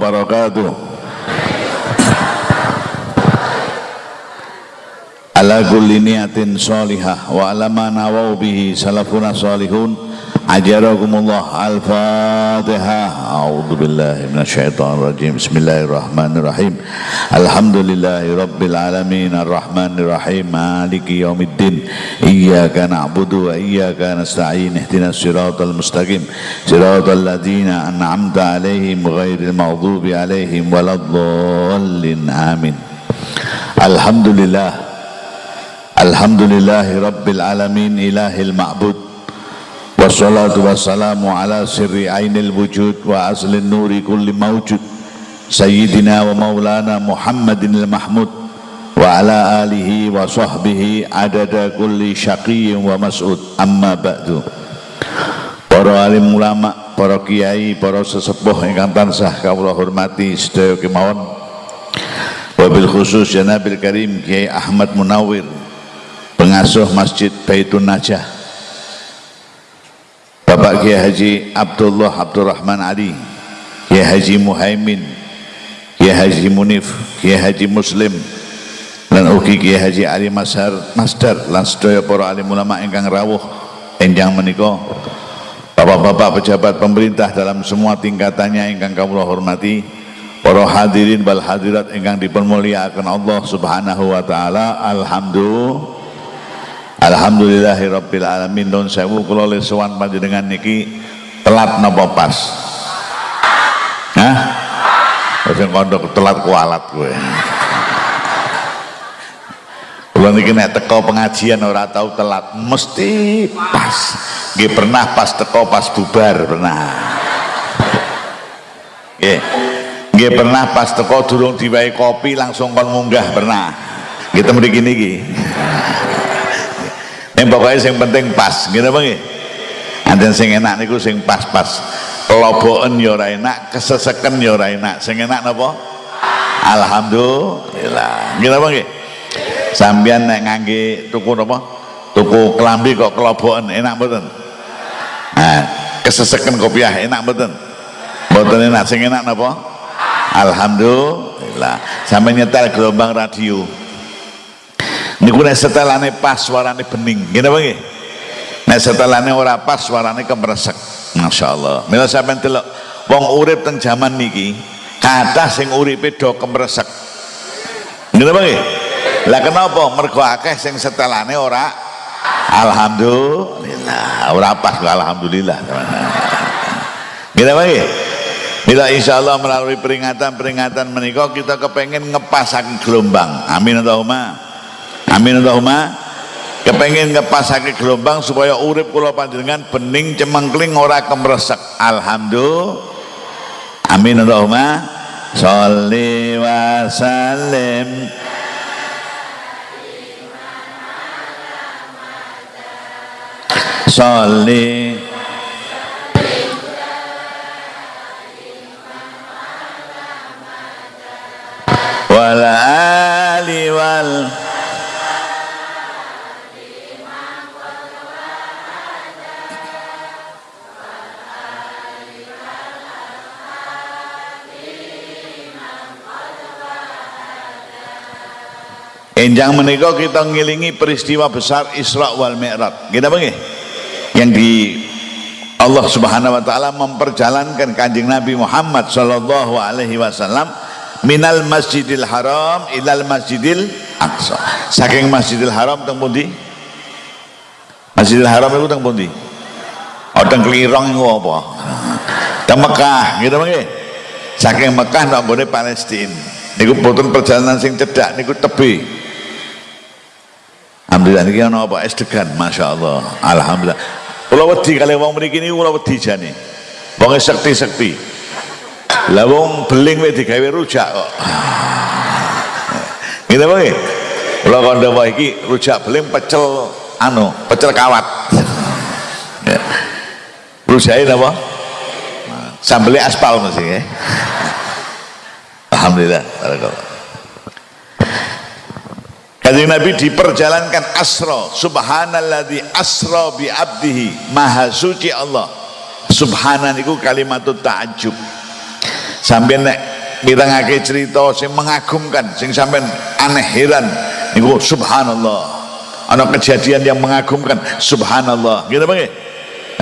wabarakatuh. Ala kulli niatin salihah wa ala ma nawau bihi salafuna salihun أجركم الله الفاتحة. أعوذ بالله من الشيطان الرجيم. بسم الله الرحمن الرحيم. الحمد لله رب العالمين. الرحمن الرحيم. مالك يوم الدين. إياك نعبد وإياك نستعين. اهدنا الصراط المستقيم. صراط الذين أنعمت عليهم غير المغضوب عليهم ولا الضالين. آمين. الحمد لله. الحمد لله رب العالمين. إله المعبود. Wassalatu wassalamu ala sirri ainil wujud wa aslin nuri kulli mawjud. Sayyidina wa maulana muhammadin al-mahmud wa ala alihi wa sahbihi adada kulli syaqiyyin wa mas'ud. Amma ba'du. Para alim ulama para kiai para sesepuh ingkang tansah kawula hormati sedaya kemawon wabil khusus ya Nabil Karim Kiai Ahmad Munawir pengasuh Masjid Baitun Najah Bapak Kiai Haji Abdullah Abdurrahman Ali Kiai Haji Muhaimin Kiai Haji Munif Kiai Haji Muslim dan ugi Kiai Haji Ali Masar Masdar lan sedaya para alim ulama ingkang rawuh enjang menika. Bapak-bapak pejabat pemerintah dalam semua tingkatannya ingkang kawula hormati para hadirin wal hadirat ingkang dipermuliakan Allah Subhanahu wa taala alhamdulillah Alhamdulillahi Rabbil Alamin. Don sewu kula le sowan panjenengan niki telat napa pas? Hah? Sing kandha telat kualat kowe. Kula niki nek teko pengajian ora tahu telat mesti pas. Nggih pernah pas teko pas bubar pernah. Nggih. Nggih pernah pas teko durung diwai kopi langsung kon munggah pernah. Kita mriki niki yang pokoknya yang penting pas gitu apa nggih? Anten sing enak niku sing pas-pas. Kelobokan ya ora enak keseseken ya ora enak. Sing enak napa? Alhamdulillah. Gitu apa nggih? Sampean nek ngangge tuku napa? Tuku kelambi kok kelobokan enak mboten? Nah keseseken kopiah enak mboten? Mboten enak. Sing enak napa? Alhamdulillah. Sampai nyetel gelombang radio niku nek setelane pas suarane bening. Ngene apa nggih? Nek setelane ora pas suarane kemresek. Masyaallah. Mila sampeyan delok wong urip teng jaman niki kathah sing uripe do kemresek. Ngene apa lah kenapa? Mergo akeh sing setelane ora alhamdulillah. Ora pas alhamdulillah ngene apa Bila insya Allah melalui peringatan-peringatan menikah kita kepengen ngepasakin gelombang. Amin Allahumma amin Allahumma. Kepengen ngepasake gelombang supaya urip kula panjenengan bening cemengkling ora kemresek. Alhamdulillah. Amin Allahumma. Sholli wa sallim. Sholli Enjang menika kita ngilingi peristiwa besar Isra wal Mi'raj. Kita apa Yang di Allah Subhanahu wa taala memperjalankan Kanjeng Nabi Muhammad sallallahu alaihi wasallam minal Masjidil Haram ilal Masjidil Aqsa. Saking Masjidil Haram teng pundi? Masjidil Haram itu teng pundi? Oh teng Klirong iku apa? Teng Mekah, gitu nggih. Saking Mekah nang Palestina. Niku boten perjalanan sing cedak niku tebe. Alhamdulillah ini ana apa? Es Masya Allah Alhamdulillah. Kula wedi kali wong mriki niku kula wedi jane. Wong sekti-sekti. Lah wong beling wis digawe rujak kok. Ngene nggih kula kandha wae iki rujak beling pecel anu pecel kawat. Rujake napa? Sambelé aspal mesti nggih Alhamdulillah barakallah Kanjeng Nabi diperjalankan asra. Subhanalladzi asra bi abdihi. Maha suci Allah. Subhanan iku kalimat ta'ajub sampai nek mirangake cerita sing mengagumkan sing sampean aneh heran niku subhanallah. Ana kejadian yang mengagumkan subhanallah. Gitu bang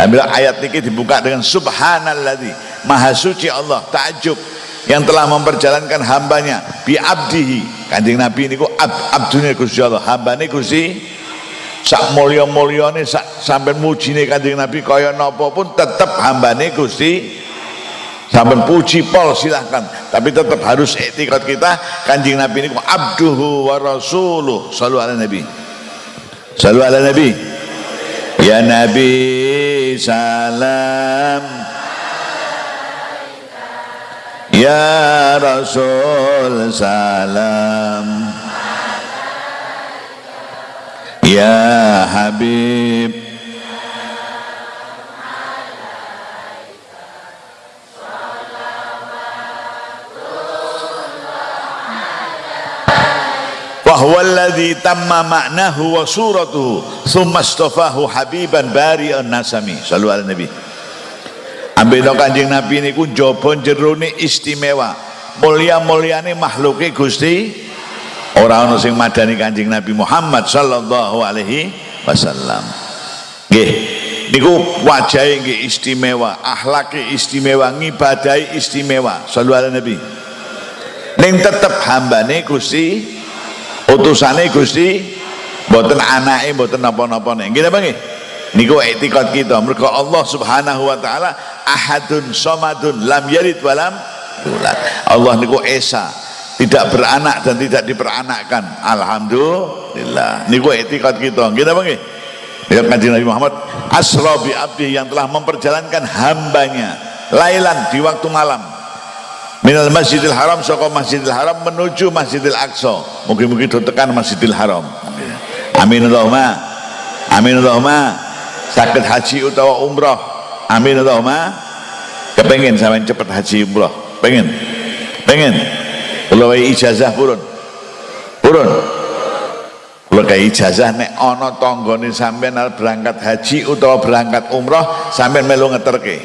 Ambil ayat ini dibuka dengan subhanalladzi. Maha suci Allah takjub yang telah memperjalankan hambanya bi abdihi. Kanjeng nabi niku ab, abdune Gusti Allah hambane Gusti sak mulya-mulyane sak sampean mujine kanjeng nabi kaya napa pun tetep hambane Gusti. Sampai puji pol silahkan. Tapi tetap harus etikat kita kanjeng nabi ini abduhu wa rasuluh. Salu ala nabi. Salu ala nabi. Ya nabi salam ya rasul salam. Ya habib. Huwa alladhi tamma ma'nahu wa suratuhu thumma astafahu habiban bari'an nasami. Sallu ala nabi ambil kanjeng nabi ini ku jaba jero istimewa. Mulia-muliane makhluke Gusti. Ora ana sing madani kanjeng nabi Muhammad sallallahu alaihi wasallam. Nggih. Niku wajahe nggih istimewa akhlake istimewa ngibadahi istimewa. Sallu ala nabi. Ning tetep hambane Gusti utusane Gusti mboten anake mboten napa-napa nggih napa nggih niku etikot kita mergo Allah Subhanahu wa taala ahadun somadun lam yalid walam yulad Allah niku esa tidak beranak dan tidak diperanakkan alhamdulillah niku etikot kita napa nggih Ya kanjeng Nabi Muhammad asra bi abdi yang telah memperjalankan hambanya lailan di waktu malam minal masjidil haram saka masjidil haram menuju masjidil aqsa mungkin-mungkin tekan masjidil haram amin Allahumma amin Allahumma sakit haji utawa umroh amin Allahumma. Kepengen sampai cepat haji umroh pengen? Pengen? Kalau ijazah purun. Purun. Kalau kayak ijazah nek ono tonggone sampai berangkat haji utawa berangkat umroh sampai melu ngeterke.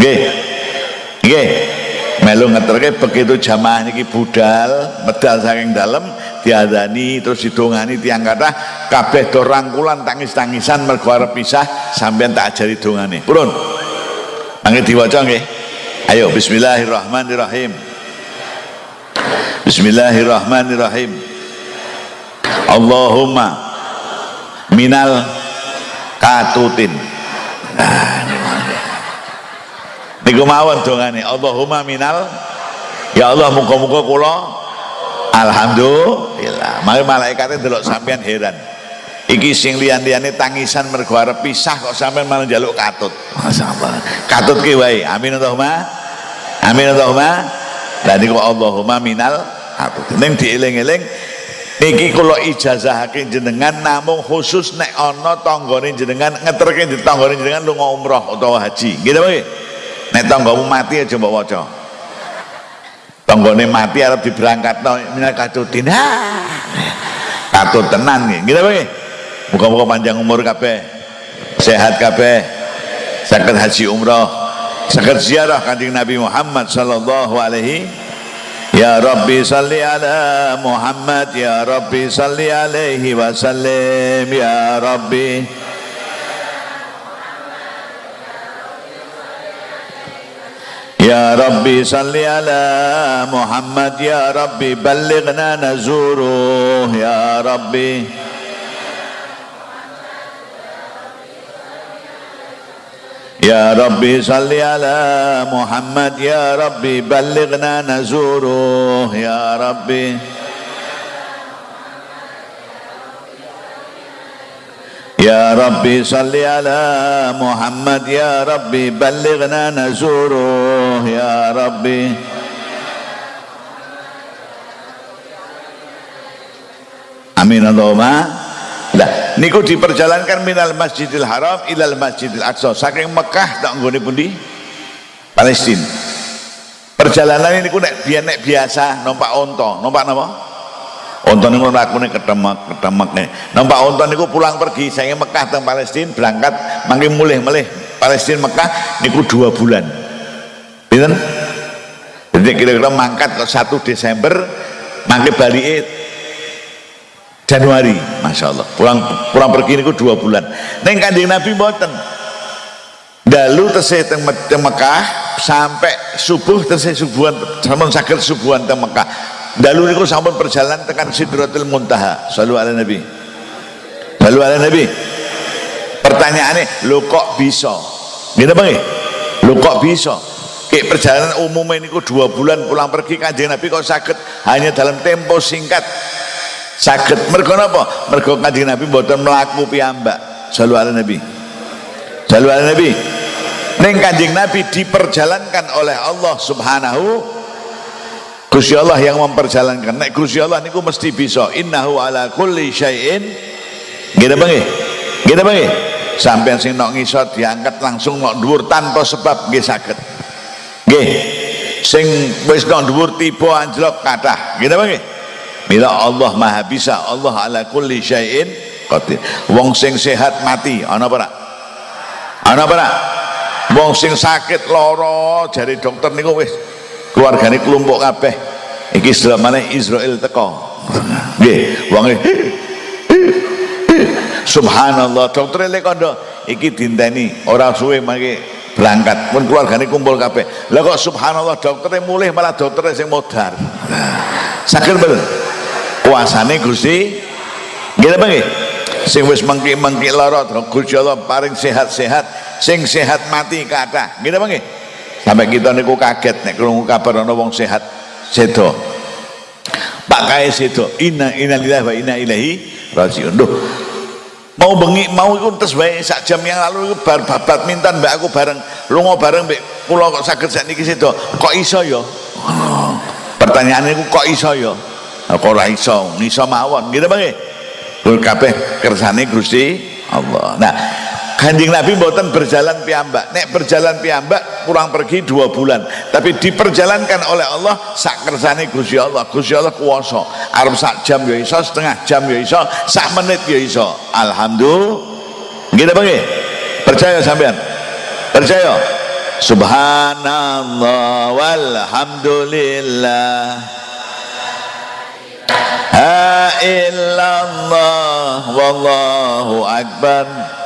Nggih. Nggih melu ngeterke begitu jamaah niki budal medal saking dalam diadani terus didongani tiang kata kabeh do rangkulan tangis-tangisan mergo arep pisah sampean tak ajari dongane. Purun. Angge diwaca nggih. Ayo bismillahirrahmanirrahim. Bismillahirrahmanirrahim. Allahumma minal katutin. Nah, niku mawon dongane. Allahumma minal. Ya Allah muka-muka kula alhamdulillah. Mari malaikatnya delok sampean heran. Iki sing liyan-liyane tangisan mergo arep pisah kok sampean malah njaluk katut. Masyaallah katut ki wae. Amin Allahumma. Amin Allahumma. Lah niku Allahumma minal. Katut ning dieling-eling niki kula ijazahake jenengan namung khusus nek ana tanggane jenengan ngeterke di tanggane jenengan lunga umroh utawa haji. Nggih nggih nek tanggamu mati aja mbok waca. Tanggane mati arep diberangkatno minal katutin katut tenan nggih gitu nggih muga-muga panjang umur kabeh. Sehat kabeh. Saged haji umroh saged ziarah kanjeng Nabi Muhammad sallallahu alaihi. Ya Rabbi salli ala Muhammad Ya Rabbi salli alaihi wasallim Ya Rabbi يا ربي صل على محمد يا ربي بلغنا نزوره. يا ربي. يا ربي صل على محمد يا ربي بلغنا نزوره. يا ربي. يا ربي صل على محمد يا ربي بلغنا نزوره. يا ربي Amin Allahumma Nah, niku diperjalankan minal Masjidil Haram ilal Masjidil Aqsa. Saking Mekah tak nggone pundi? Palestina. Perjalanan ini ku nek biasa numpak onto, numpak napa? Onton niku lakune ketemek ketemek nih. Nampak onton niku pulang pergi saya Mekah teng Palestina berangkat mangke mulih melih Palestina Mekah niku dua bulan. Pinten? Jadi kira-kira mangkat ke 1 Desember mangke balik Januari Masya Allah. Pulang pulang pergi ini dua bulan. Neng kanjeng Nabi boten dalu tesih teng Mekah sampai subuh tesih subuhan sampun sakit subuhan teng Mekah. Dalu niku sampun perjalanan tekan Sidratul Muntaha. Selalu ala Nabi. Selalu ala Nabi. Pertanyaannya lo kok bisa? Gitu bang lo kok bisa kayak perjalanan umum ini dua bulan pulang pergi kanjeng Nabi kok sakit. Hanya dalam tempo singkat. Sakit. Mergo napa? Mergo kanjeng Nabi mboten mlaku piyambak. Selalu ala Nabi. Selalu ala Nabi. Ning kanjeng Nabi diperjalankan oleh Allah subhanahu Gusti Allah yang memperjalankan. Nek Gusti Allah niku mesti bisa. Innahu ala kulli syai'in. Gitu bang gitu bang sampai sing nok ngisor diangkat langsung nok dhuwur tanpa sebab nggih saged nggih. Sing wis nok dhuwur tiba anjlok kathah. Gitu bang Mila Allah maha bisa Allah ala kulli syai'in qadir. Wong sing sehat mati. Ana apa ana apa wong sing sakit loro jari dokter niku wis keluargane kelompok kabeh. Iki mana Israel teko. Nggih. Wong subhanallah dokter lek kondo. Iki dinteni ora suwe mangke berangkat. Pun keluargane kumpul kabeh. Lah kok subhanallah dokternya mulih malah dokternya sing modar. Sakit bener kuasane Gusti nggih apa nggih? Sing wis mengki-mengki lara Gusti Allah paring sehat-sehat sing sehat mati kathah nggih apa nggih? Sampai kita niku kaget nek krungu kabar ana wong sehat sedo. Pak kae sedo inna innalillahi wa inna ilaihi rajiun mau bengi mau iku tes wae. Sak jam yang lalu bar babat mintan mbak aku bareng lunga bareng mbek kula kok saged sakniki sedo. Kok iso ya? Pertanyaannya kok iso ya? Kok ora iso? Iso mawon. Gitu bang kul kabeh kersane Gusti Allah. Nah Kanjeng Nabi mboten berjalan piambak nek berjalan piambak kurang pergi dua bulan. Tapi diperjalankan oleh Allah sak kersane Gusti Allah. Gusti Allah kuwasa arep sak jam ya iso setengah jam ya iso sak menit ya iso. Alhamdulillah. Gitu bang percaya sampean? Percaya? Subhanallah walhamdulillah. Ha illallah wallahu akbar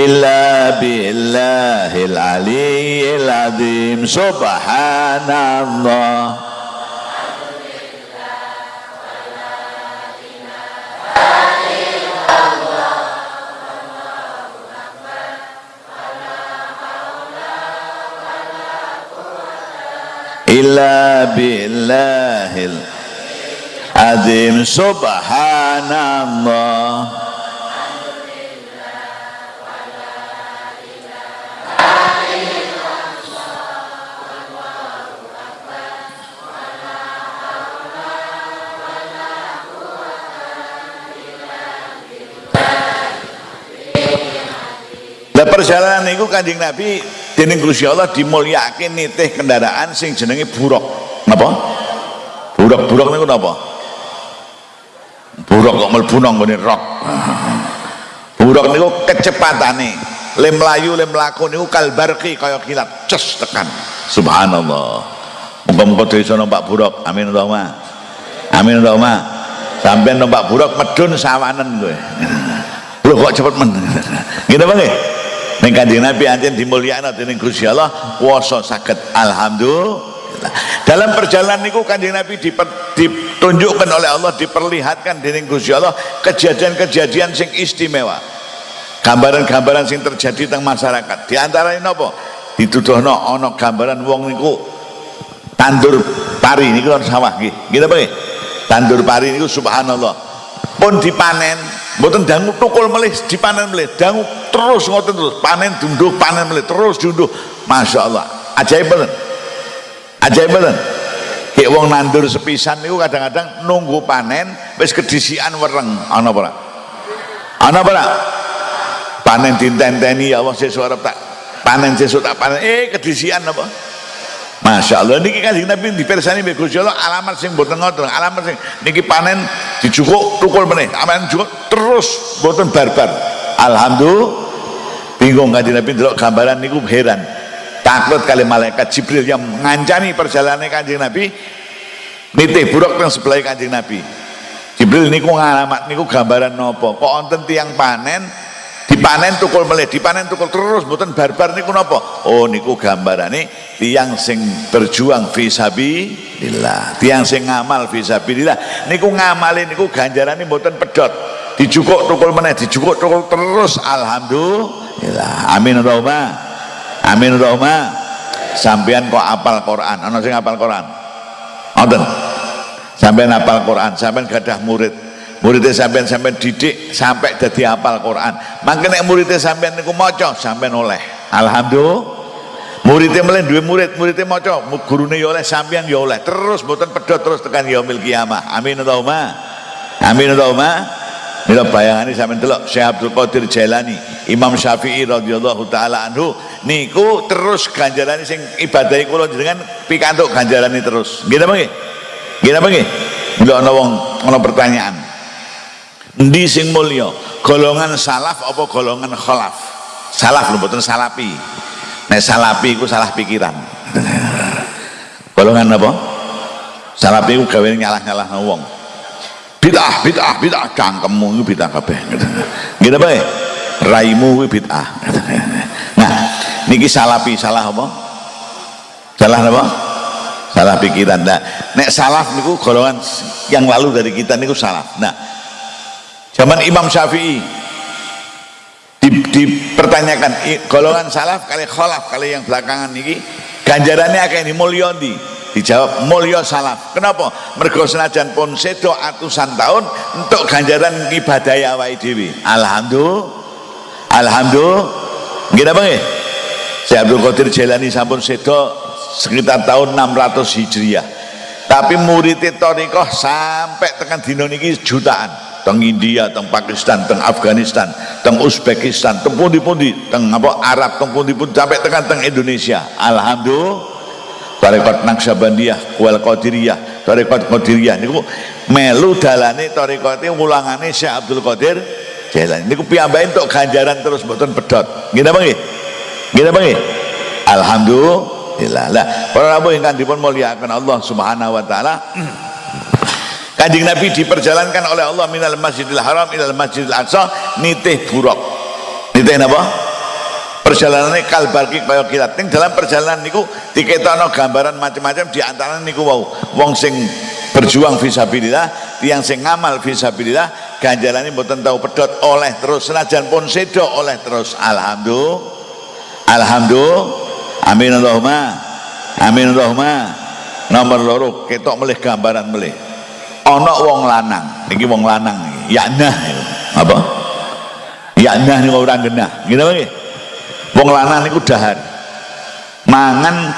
illa billahil aliyyil azim subhanallah illa billahil azim subhanallah. Perjalanan itu kanjeng Nabi dening Gusti Allah dimulyakake nitih kendaraan sing jenenge buruk. Napa? Buruk-buruk niku napa buruk kok mlebu nang nggone rok. Buruk niku kecepatane. Le mlayu le mlaku niku kalbarki kaya kilat. Ces tekan. Subhanallah. Muga-muga desa numpak buruk. Amin Allahumma amin Allahumma sampai numpak buruk medun sawanen kowe. Lho kok cepet men? Gitu bang Ning Kanjeng Nabi anjen dimulyakno dening Gusti Allah kuwasa saged. Alhamdulillah. Dalam perjalanan niku Kanjeng Nabi ditunjukkan oleh Allah diperlihatkan dening Gusti Allah kejadian-kejadian sing istimewa. Gambaran-gambaran sing terjadi teng masyarakat. Di antaranya napa? Dituduhno ana gambaran wong niku tandur pari niku sawah nggih. Nggih apa? Tandur pari niku subhanallah. Pun dipanen mboten dangu tukul melih dipanen melih dangu terus ngoten terus panen dunduh panen melih terus dunduh Masya Allah ajaib banget ajaib banget kayak wong nandur sepisan itu kadang-kadang nunggu panen wis kedisian wereng. Ana apa ana apa panen dintenteni ya Allah sesuk arep tak panen sesuk tak panen. Eh kedisian apa? Masya Allah niki kanjeng Nabi dipersani mbek Gusti Allah? Alamat sing mboten ngoten alamat sing niki panen dijukuk tukul meneh. Aman jukuk terus mboten barbar. Alhamdulillah. Bingung kanjeng Nabi delok gambaran niku heran takut kali malaikat Jibril yang ngancani perjalanan kanjeng Nabi nitih buruk yang sebelah kanjeng Nabi. Jibril niku ngalamat niku gambaran nopo? Kok onten tiang panen? Dipanen tukul melih dipanen tukul terus mboten barbar niku nopo? Oh niku gambarane tiang sing berjuang fisabilillah tiang sing ngamal fisabilillah niku ngamalin niku ganjarane mboten pedot dijukuk tukul meneh dijukuk tukul terus alhamdulillah. Amin Allahumma amin Allahumma sampean kok apal Quran? Ana sing apal Quran? Wonten sampean apal Quran sampean gadah murid. Muridnya sampean sampean didik sampai jadi apal Quran. Makanya muridnya sampean niku maca sampean oleh. Alhamdulillah. Muridnya melen dua murid muridnya maca. Gurune ya oleh sampean ya oleh. Terus mboten pedot terus tekan yaumil kiamah. Amin Allahumma amin Allahumma Mila bayangane sampean delok Syekh Abdul Qadir Jailani, Imam Syafi'i radhiyallahu taala anhu niku terus ganjarane sing ibadahi kula jenengan pikantuk ganjarane terus. Nggih napa nggih? Nggih napa nggih? Mila ana wong ana pertanyaan. Endi sing mulya? Golongan salaf apa golongan khalaf? Salaf lho mboten salapi. Nek salapi iku salah pikiran. golongan apa? Salapi iku gawe nyalah-nyalah wong bid'ah bid'ah bid'ah. Cangkemmu itu bid'ah kabeh. Gitu apa ya? Raimu itu bid'ah. Nah niki salapi salah apa? Salah apa? Salah pikiran. Nah nek salah niku golongan yang lalu dari kita niku salah nah zaman Imam Syafi'i di, dipertanyakan golongan salaf kali kholaf kali yang belakangan niki ganjarannya akan dimulyondi dijawab mulya salaf kenapa? Mergo senajan pun sedo atusan tahun untuk ganjaran ibadah awake dhewe. Alhamdulillah alhamdulillah nggih apa nggih? Syekh Abdul Qadir Jailani sampun sedo sekitar tahun 600 Hijriah. Tapi muridnya Torikoh sampai tekan dino niki jutaan. Teng India, teng Pakistan, teng Afghanistan, teng Uzbekistan, teng pundi-pundi, teng apa Arab, teng pundi-pundi sampai tekan teng Indonesia. Alhamdulillah tarekat Naksabandiyah Kual Qadiriyah tarekat Qadiriyah. Niku melu dalane tarekate ulangane Syekh Abdul Qadir Jailani. Niku piyambake entuk ganjaran terus mboten pedot nggih napa nggih? Nggih napa nggih? Alhamdulillah. Lah para rawuh ingkang dipun mulyakaken Allah Subhanahu wa taala. Kanjeng Nabi diperjalankan oleh Allah minal Masjidil Haram ilal Masjidil Aqsa nitih buruk. Nitih napa perjalanannya kalbarki kaya kilat. Ning dalam perjalanan niku diketokno gambaran macam-macam di antara niku wau wong sing berjuang fisabilillah tiang sing ngamal fisabilillah ganjarannya mboten tahu pedot oleh terus senajan pun sedo oleh terus. Alhamdulillah. Alhamdulillah. Amin Allahumma. Amin Allahumma. Nomor loro ketok melih gambaran melih. Ana wong lanang niki wong lanang ya nah apa? Ya nah niku ora genah gitu nggih wong lanang niku dahar mangan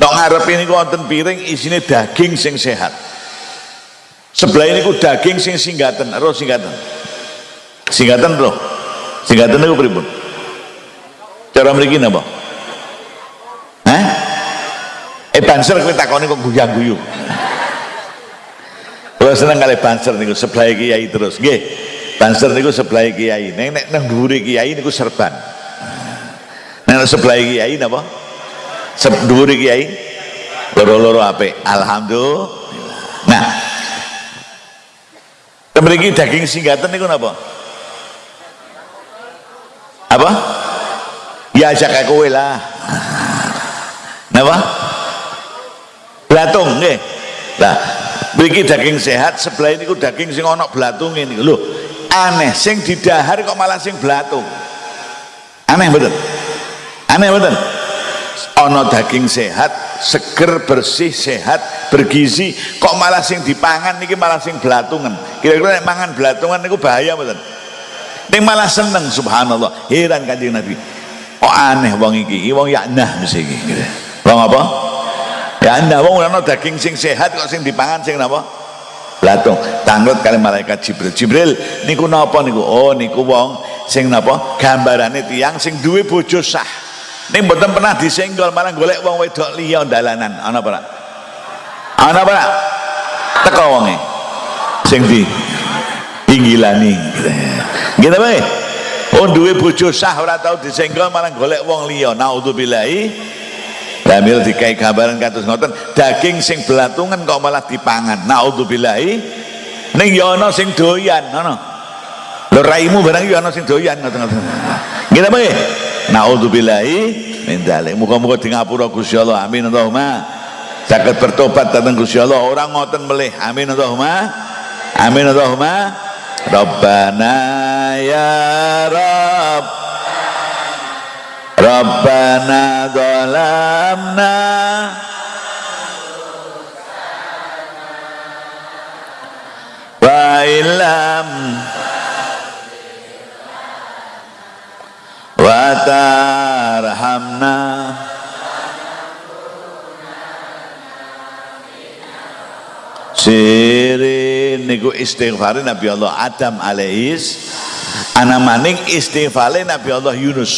tok ngarep ini wonten piring isine daging sing sehat sebelah ini ku daging sing singgaten roh singgaten singgaten roh singgaten niku pripun cara mriki napa Hah? Eh banser kowe takoni kok guyang-guyu. Kula seneng kali banser niku sebelah kiai terus. Nggih. Banser niku sebelah kiai. Nek nek nang dhuwure kiai niku serban. Nah sebelah kiai napa? Dhuwur kiai loro-loro apik. Alhamdulillah. Nah. Mriki daging singgaten niku napa? Apa? Ya ajak kowe lah. Napa? Blatung nggih. Lah, mriki daging sehat, sebelah ini ku daging sing ana blatunge niku. Lho, aneh sing didahar kok malah sing blatung. Aneh betul aneh betul. Ono daging sehat seger bersih sehat bergizi kok malah sing dipangan niki malah sing belatungan kira-kira nek mangan belatungan niku bahaya betul. Ning malah seneng subhanallah. Heran kanjeng Nabi. Kok aneh wong iki? Wong yaknah mesti iki. Wong apa? Ya anda wong ono daging sing sehat kok sing dipangan sing napa? Blatung. Tanglet kali malaikat Jibril. Jibril niku napa niku? Oh niku wong sing napa? Gambarane tiang sing duwe bojo sah ini mboten pernah disenggol malah golek wong wedok liya dalanan. Ana apa ana apa teko wonge. Sing di inggilani gitu apa oh duwe bojo sah ora tau disenggol malah golek wong liya. Naudzubillahi. Damil dikai gambaran kados ngoten. Daging sing belatungan kok malah dipangan. Naudzubillahi. Ning ya ana sing doyan ngono lho raimu barang ya ana sing doyan ngoten-ngoten. Nggih apa nggih naudzubillahi min dzalik muga-muga di ngapura Gusti Allah. Amin Allahumma. Saged bertobat datang Gusti Allah. Orang ngoten melih. Amin Allahumma. Amin Allahumma. Rabbana ya Rabb. Rabbana zalamna. Wa illam wa tarhamna Sirin niku istighfar Nabi Allah Adam alaihis. Ana maning istighfar Nabi Allah Yunus.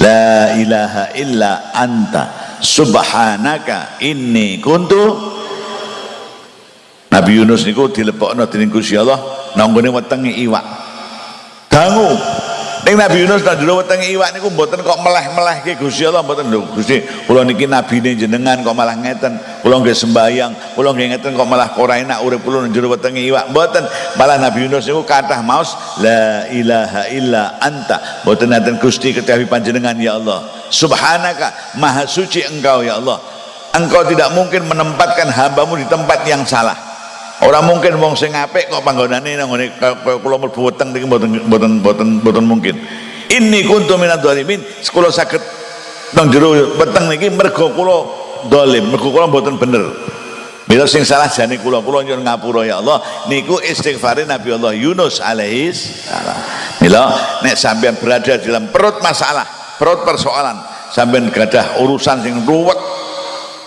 La ilaha illa anta. Subhanaka inni kuntu. Nabi Yunus niku dilepokno dening Gusti Allah. Nanggone wetenge iwak. Dangu Ning Nabi Yunus jero wetenge iwak niku mboten kok meleh-melehke Gusti Allah mboten lho. Gusti kula niki nabine jenengan kok malah ngeten kula nggih sembayang kula nggih ngeten kok malah ora enak urip kula nang jero wetenge iwak. Mboten malah Nabi Yunus niku kathah maos la ilaha illa anta. Mboten enten Gusti kedawi panjenengan ya Allah. Subhanaka maha suci engkau ya Allah. Engkau tidak mungkin menempatkan hambamu di tempat yang salah Orang mungkin wong sing apik kok panggonane nang ngene kula mlebu weteng niki mboten mboten mboten mboten mungkin. Inni kuntu minadz zalimin. Kula saged nang jero weteng niki mergo kula zalim, mergo kula mboten bener. Mila sing salah jane kula kula nyuwun ngapura ya Allah niku istighfare Nabi Allah Yunus alaihi salam. Mila nek sampean berada dalam perut masalah, perut persoalan, sampean gadah urusan sing ruwet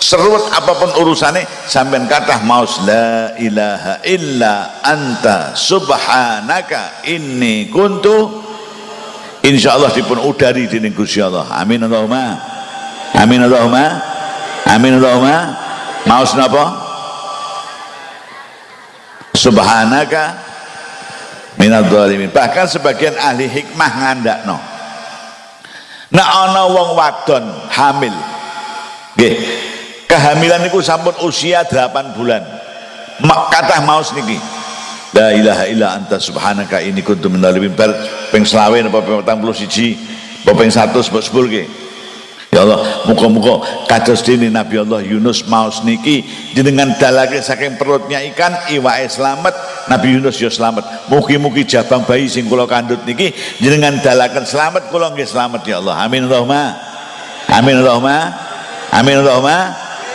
seruat apa pun urusannya sampai kata maus la ilaha illa anta subhanaka inni kuntu. Insyaallah dipun udari di Gusti Allah. Amin Allahumma. Amin Allahumma. Amin Allahumma. Maus napa? Subhanaka minadz zalimin. Bahkan sebagian ahli hikmah ngandakno. Nah ana wong wadon hamil. Nggih kehamilan itu sampun usia 8 bulan kata maus niki la ilaha illa anta subhanaka ini kuntu minal bar ping selawe apa ping 81 apa ping 100 sepuluh ke Ya Allah, muka-muka kados dini Nabi Allah Yunus maus niki dengan dalake saking perutnya ikan iwae selamat Nabi Yunus ya selamat. Mugi-mugi jabang bayi sing kula kandut niki jenengan dalaken selamat kula nggih selamat ya Allah. Amin Allahumma. Amin Allahumma. Amin Allahumma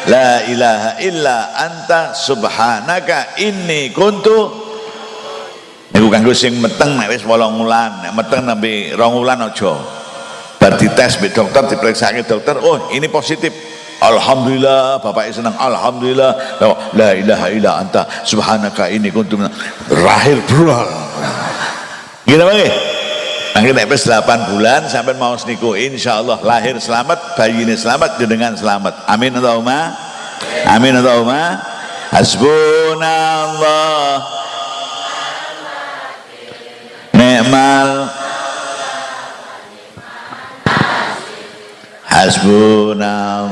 la ilaha illa anta subhanaka inni kuntu. Niku kanggo sing meteng nek wis 8 wulan. Nek meteng nembe 2 wulan aja. Bar dites mbek dokter diperiksake dokter. Oh ini positif. Alhamdulillah bapak senang Alhamdulillah. La ilaha illa anta subhanaka inni kuntu. Rahir brol gila bang Akhirnya nek 8 bulan sampai mau niku insyaallah lahir selamat, bayi ini selamat, jenengan selamat. Amin Allahumma. Amin Allahumma. Hasbunallah. Ni'mal Hasbunallah.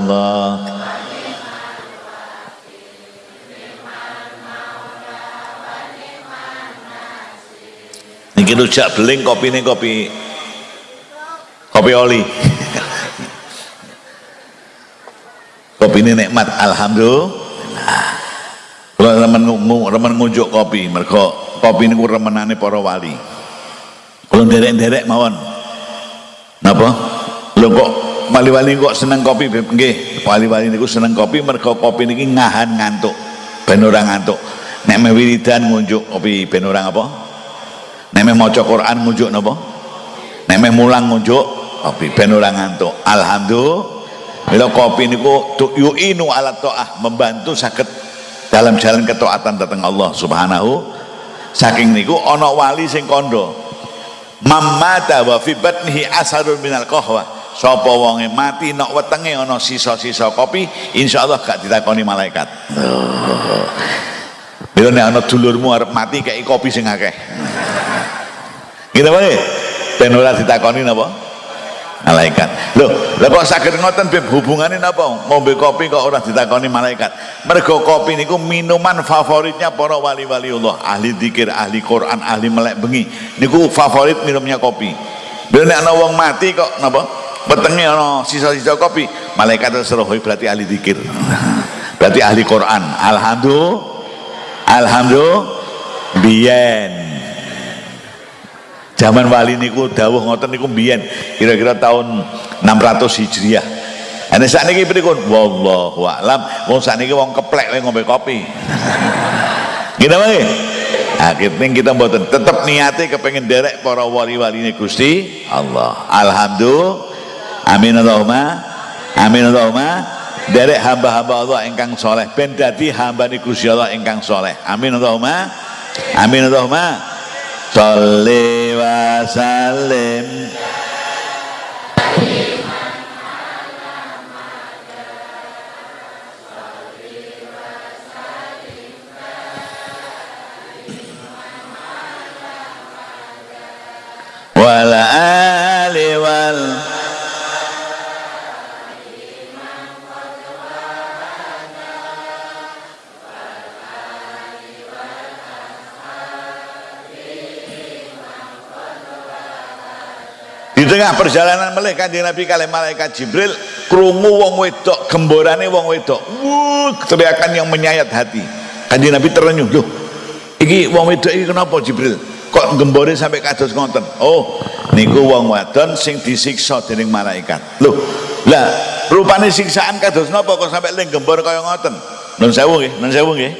Rujak beling kopi ini kopi. Kopi oli. kopi ini nikmat alhamdulillah. Kalau remen remen ngunjuk kopi mereka kopi ini remenane para wali. Kalau derek-derek mawon. Napa? Lho kok wali-wali kok seneng kopi wali-wali niku seneng kopi mereka kopi niki ngahan ngantuk ben ngantuk. Nek wiridan ngunjuk kopi ben apa Nek maca Quran ngunjuk napa? Nek mulang ngunjuk kopi ben ora ngantuk. Alhamdulillah. Bila kopi niku yu'inu ala ta'ah membantu sakit dalam jalan ketaatan datang Allah Subhanahu saking niku ana wali sing kondo mamata wa fi batnihi asarun minal qahwa sapa wonge mati nok wetenge ana sisa-sisa kopi insyaallah gak ditakoni malaikat Bila nek ana dulurmu arep mati kayak kopi sing akeh. Gitu Pak. ben ora ditakoni napa? Malaikat. Loh lah kok sakit ngoten beb hubungannya apa ngombe kopi kok orang ditakoni malaikat? Mergo kopi niku minuman favoritnya para wali-wali Allah. Ahli dikir, ahli Quran, ahli melek bengi. Niku favorit minumnya kopi. Bila nek ana wong mati kok napa? Petenge ana sisa-sisa kopi. Malaikat seroh berarti ahli dikir berarti ahli Quran. Alhamdulillah. Alhamdulillah. Biyen zaman wali niku dawuh ngoten niku mbiyen kira-kira tahun 600 Hijriah Ane saat ini pripun? Wallahu a'lam. Wong saat ini wong keplek ngombe kopi. Kita mangke. Akhirnya kita mboten tetap niate kepengen derek para wali-wali ini Gusti Allah. Alhamdulillah. Amin Allahumma. Amin Allahumma. Derek hamba-hamba Allah ingkang soleh. Ben dadi hamba Gusti Allah ingkang soleh. Amin Allahumma. Amin Allahumma. Salli wa sallim wal ali wal tengah perjalanan melih kanjeng Nabi kali malaikat Jibril krungu wong wedok gemborane wong wedok. Wuh teriakan yang menyayat hati. Kanjeng Nabi terenyuh loh iki wong wedok iki kenapa Jibril? Kok gembore sampai kados ngoten? Oh niku wong wadon sing disiksa dening malaikat. Loh lah rupane siksaan kados napa kok sampai ling gembor kaya ngoten? Nun sewu nggih nun sewu nggih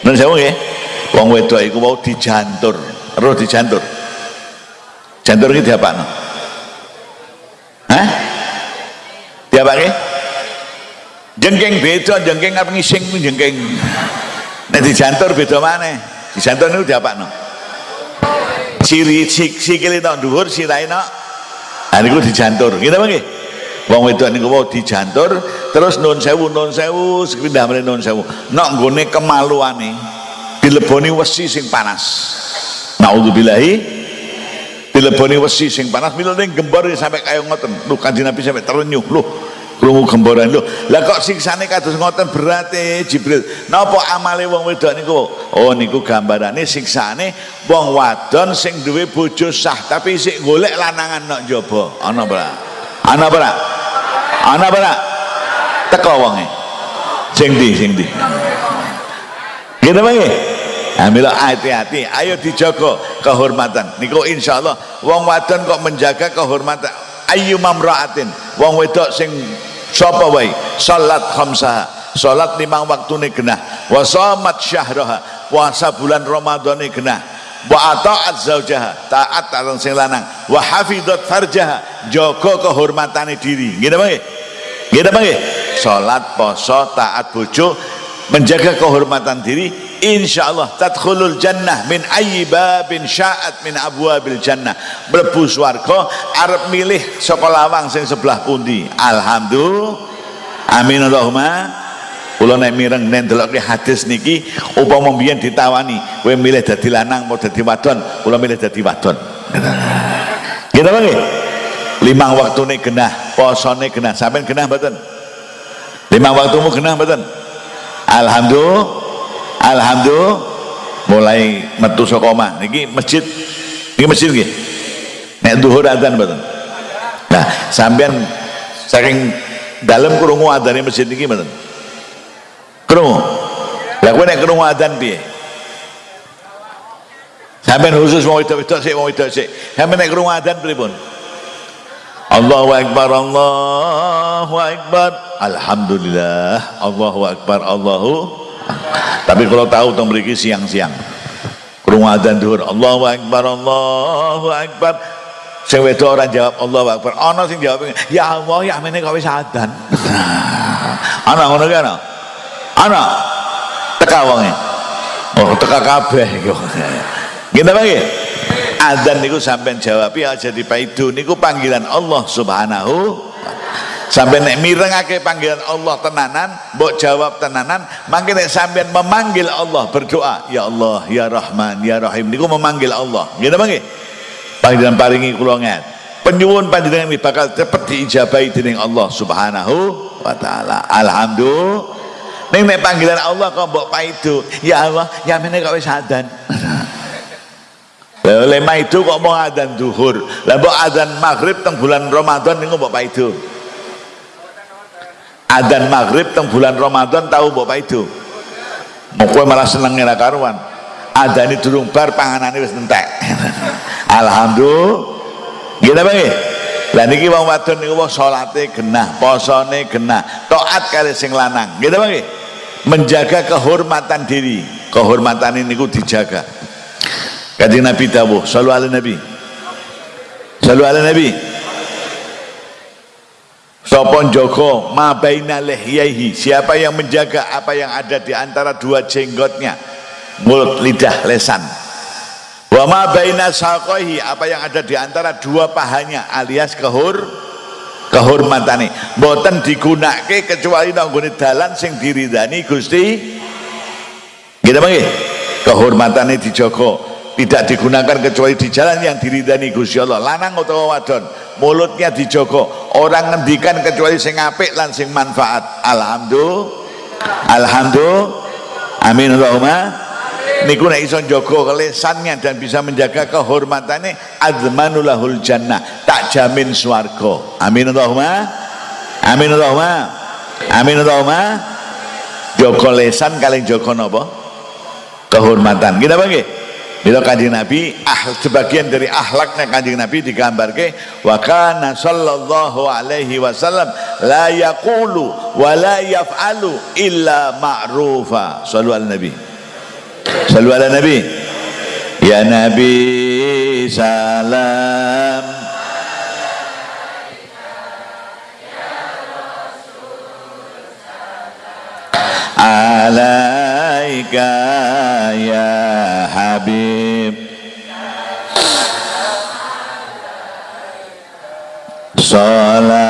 nun sewu nggih. Wong wedok iku mau dijantur. Roh dijantur? Jantur iki diapakno Hah? Dia pakai? Jengking beda, jengking apa ngising jengking. Nek dijantur beda itu dia apa no? Ciri sikile tok dhuwur, sirahe tok. Ah niku dijantur. Kita pakai? Wong wedok niku mau dijantur terus nun sewu nun sewu sepindah meneh nun sewu. Nok nggone kemaluane dileboni wesi sing panas. Nauzubillahi dileboni wesi sing panas mila ning gembor sampai kaya ngoten. Lho kanjeng Nabi sampai terenyuh lho krungu gemboran. Lho lah kok siksane kados ngoten berarti Jibril. Napa amale wong wedok niku? Oh niku gambarane siksane wong wadon sing duwe bojo sah tapi sik golek lanangan nok njaba. Ana ora ana ora ana ora teko wonge. Sing ndi sing ndi? Gitu mangke Ambil hati-hati, ayo dijaga kehormatan. Niku insya Allah, wong wadon kok menjaga kehormatan. Ayu mamraatin, wong wedok sing sapa wae, salat khamsah, salat limang waktune genah, wa shamat syahraha, puasa bulan Ramadhane genah, wa ata'at zaujaha, taat marang sing lanang, wa hafizat farjaha, jaga kehormatane diri. Nggih nggih? Nggih nggih? Salat, poso, taat bojo, menjaga kehormatan diri Insya Allah tadkhulul jannah min ayyi babin sya'at min abwabil jannah. Mlebu swarga arep milih saka lawang sing sebelah pundi? Alhamdulillah. Amin Allahumma. Kula nek mireng nek ndelokke hadis niki upama mbiyen ditawani kowe milih dadi lanang mau dadi wadon? Kula milih dadi wadon. Gitu nggih limang waktune genah posone genah. Sampean genah mboten? Limang waktumu genah mboten alhamdulillah. Alhamdulillah. Mulai metu saka omah. Niki masjid. Niki masjid nggih. Nek zuhur adzan mboten? Nah sampean saking dalam krungu adzane masjid niki mboten? Krungu. Lah kowe nek krungu adzan piye? Sampean khusus mau itu itu sik mau itu sik. Sampean nek krungu adzan pripun Allahu Akbar Allahu Akbar. Alhamdulillah Allahu Akbar Allahu tapi kalau tahu tong mriki siang-siang. Krungu adzan dhuwur Allahu akbar Allahu akbar. Sing wedok ora jawab Allahu akbar. Ana sing jawab ya Allah ya mene kok wis adzan? Ana ngono ki ana? Ana? Teka wonge. Oh teka kabeh iku ngene adzan niku sampean jawab ya jadi paidu niku panggilan Allah Subhanahu sampai nek mirengake panggilan Allah tenanan mbok jawab tenanan mangke nek sampean memanggil Allah berdoa ya Allah ya Rahman ya Rahim niku memanggil Allah. Gitu bang? Panjenengan paringi kula penyuwun panjenengan bakal cepet diijabahi dening Allah Subhanahu wa taala. Alhamdulillah. Nek panggilan Allah kok mbok paido ya Allah ya mene kok wis oleh itu kok mau adzan duhur? Lah mbok adzan maghrib teng bulan Ramadan niku mbok paido? Adzan maghrib teng bulan Ramadan tahu mbok paido? Mau kowe malah seneng ora karuan. Adane durung bar panganane wis entek. Alhamdulillah. Gitu Bang? Lah niki wong wadon niku wong salate genah, posone genah, taat kali sing lanang. Gitu Bang? Menjaga kehormatan diri, kehormatan ini niku dijaga. Kanjeng Nabi dawuh, sallu ala Nabi. Sallu ala Nabi. Sopon Joko ma baina lihyaihi. Siapa yang menjaga apa yang ada di antara dua jenggotnya? Mulut lidah lesan. Wa ma baina saqaihi apa yang ada di antara dua pahanya alias kehur kehormatane. Mboten digunakake kecuali nang dalan sing diridani Gusti. Gitu nggih kehormatane dijogo tidak digunakan kecuali di jalan yang diridani Gusti Allah. Lanang utawa wadon mulutnya dijogo orang ngendikan kecuali sing apik lan sing manfaat. Alhamdulillah. Alhamdulillah. Amin Allahumma. Niku nek iso jaga kelesannya dan bisa menjaga kehormatannya azmanulahul jannah. Tak jamin swarga. Amin Allahumma. Amin Allahumma. Amin Allahumma. Jaga lesan kalian jaga napa? Kehormatan. Kita bagi Bila kanjeng Nabi ah, sebagian dari ahlaknya kanjeng Nabi digambar ke wa kana sallallahu alaihi wasallam la yaqulu wa la yaf'alu illa ma'rufa. Sallu al nabi. Salu ala Nabi. Ya Nabi salam Alaika ya Habib. Salawat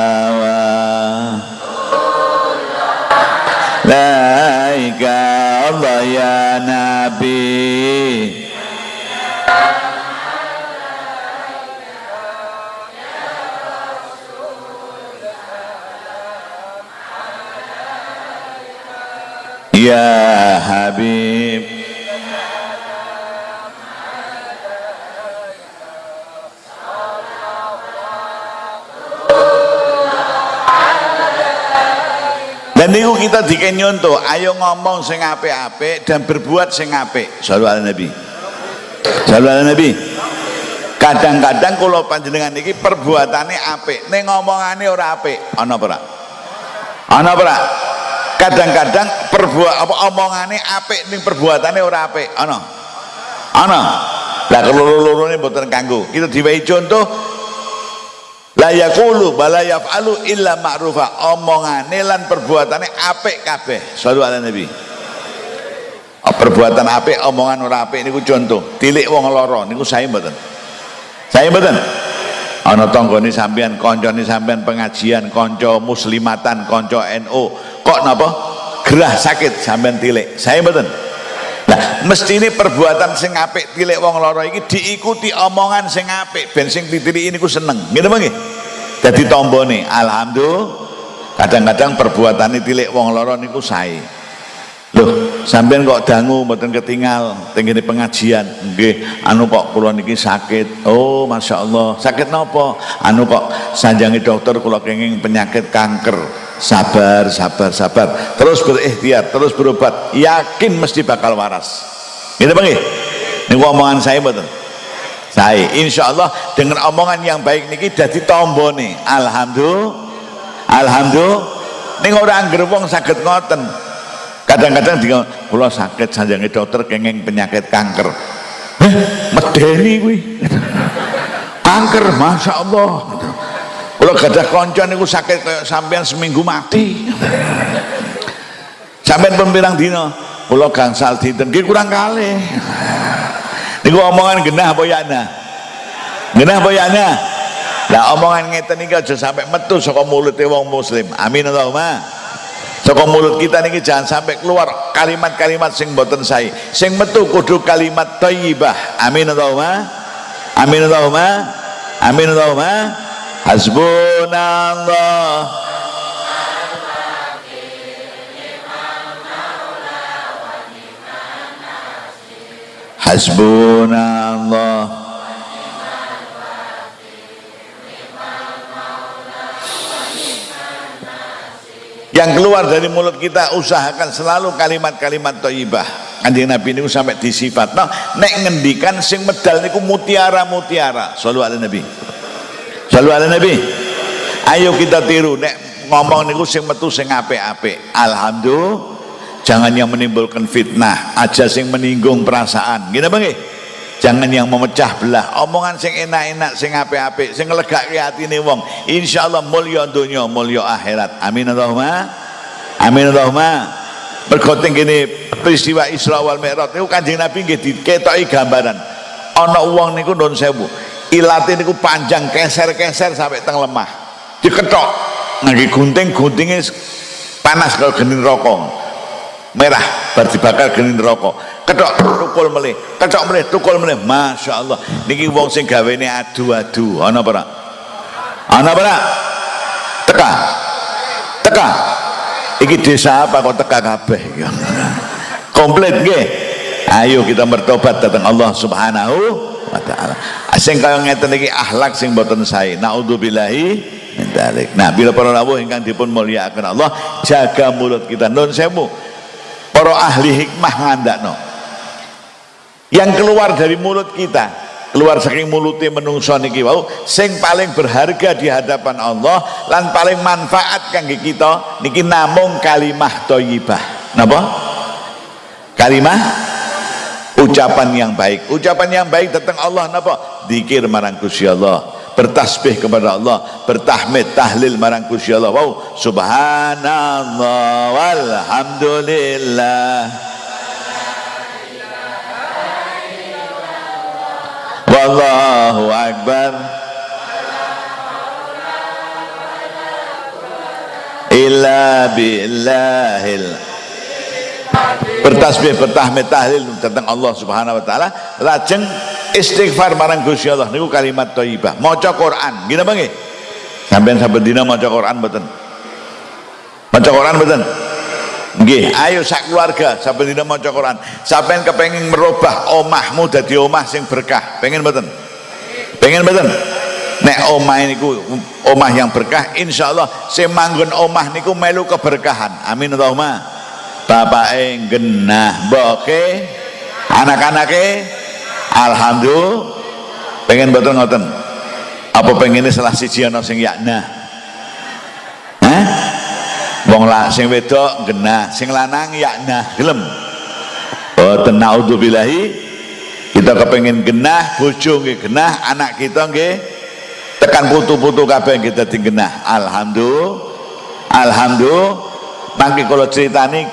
Ya Habib Dan niku kita diken nyontoh, ayo ngomong sing apik-apik dan berbuat sing apik. Sallallahu Nabi. Sallallahu Nabi. Kadang-kadang kalau panjenengan iki perbuatannya apik, ning ngomongane ora apik, ana ora? Ana ora? Kadang-kadang perbuat apa omongane apik ning perbuatannya ora apik, ana? Ana. Lah keloro-lorone mboten kanggo. Kita diwehi contoh la yaqulu bala yaf'alu illa ma'rufa. Omongane lan perbuatane apik kabeh. Sallu ala nabi. Oh, perbuatan apik omongan ora apik niku contoh. Tilik wong lara niku sae mboten. Sae mboten ana tanggane sampean kancane sampean pengajian kanca muslimatan kanca NU kok napa? Gerah sakit sampean tilik. Sae mboten. Nah, mesti ini perbuatan sing apik tilik wong loro iki diikuti omongan sing apik. Ben sing ini ku seneng. Gitu nggih? Dadi tombone alhamdulillah. Kadang-kadang perbuatan tilik wong loro niku sae. Loh, sampean kok dangu mboten ketinggal tengene pengajian. Nggih, anu kok kula niki sakit. Oh, Masya Allah. Sakit napa? Anu kok sanjangi dokter kula kenging penyakit kanker. Sabar sabar sabar. Terus berikhtiar terus berobat. Yakin mesti bakal waras. Gitu bang ini omongan saya betul saya. Insya Allah dengan omongan yang baik niki jadi tombo nih. Alhamdulillah. Alhamdulillah. Ini orang gerbong sakit ngoten kadang-kadang dia kalau sakit saja dokter kengeng penyakit kanker. Eh medeni gue kanker masya Allah kalau gadah konco niku sakit kayak sampean seminggu mati. Sampean pembirang dino kalau gangsal dinten. Nggih kurang kali niku omongan genah apa yana genah apa yana lah omongan ngeten iki aja sampai metu saka mulute wong muslim. Amin Allahumma saka mulut kita niki jangan sampai keluar kalimat-kalimat sing boten sae. Sing metu kudu kalimat thayyibah amin Allahumma. Amin Allahumma. Amin Allahumma. Hasbunallah. Hasbunallah Yang keluar dari mulut kita usahakan selalu kalimat-kalimat thayyibah. Kanjeng Nabi niku sampai disifat. Nah, nek ngendikan sing medal niku mutiara-mutiara. Sallu ala Nabi. Sallu ala Nabi. Ayo kita tiru nek ngomong niku sing metu sing apik-apik. Alhamdulillah jangan yang menimbulkan fitnah aja sing meninggung perasaan gini bang jangan yang memecah belah. Omongan sing enak-enak sing ape-ape sing ngelegak hati nih wong. Insyaallah mulia dunia mulia akhirat. Amin Allahumma. Amin Allahumma. Berkoting gini peristiwa Isra wal Mi'raj itu kanjeng Nabi nggih diketoki gambaran. Ana wong niku nun sewu. Ilate niku panjang keser-keser sampai teng lemah. Diketok. Lagi gunting-guntingnya panas kalau genin rokok merah bar dibakar geni neraka. Ketok tukul melih ketok melih tukul melih. Masya Allah niki wong sing gawene adu-adu. Ana apa ana apa teka. Teka. Iki desa apa kok teka kabeh? Komplit nggih. Ayo kita bertobat datang Allah subhanahu wa ta'ala. Sing kaya ngeten iki akhlak sing boten sae. Naudzubillahi nah bila para rawuh ingkang dipun mulyakaken Allah jaga mulut kita. Nun sewu para ahli hikmah ngandakno. Yang keluar dari mulut kita keluar saking mulutnya menungso niki wau sing paling berharga di hadapan Allah lan paling manfaat kangge kita niki namung kalimah thayyibah napa? Kalimah? Ucapan yang baik. Ucapan yang baik tentang Allah napa? Zikir marang Gusti Allah bertasbih kepada Allah bertahmid tahlil marang Gusti Allah wow subhanallah walhamdulillah. Wallahu akbar. Illa billahil. Bertasbih bertahmid tahlil tentang Allah subhanahu wa ta'ala. Lajeng istighfar marang Gusti Allah niku kalimat thayyibah. Maca Quran. Gini bang sampean saben dina maca Quran mboten? Maca Quran mboten? Nggih. Ayo sak keluarga saben dina maca Quran. Sampean kepengin merubah omahmu dadi omah sing berkah. Pengen mboten? Pengen mboten? Nek omah niku omah yang berkah insyaallah sing manggon omah niku melu keberkahan. Amin Allahumma. Bapake genah mboke. Anak-anake Alhamdulillah. Pengen betul ngoten? Apa pengen ini salah siji ana sing yakna? Wong lah sing wedok genah sing lanang yakna. Gelem. Boten naudzubillahi. Kita kepengen genah bojo nggih genah anak kita nggih tekan putu-putu kabeh kita genah. Alhamdulillah. Alhamdulillah. Mangke kalau ceritani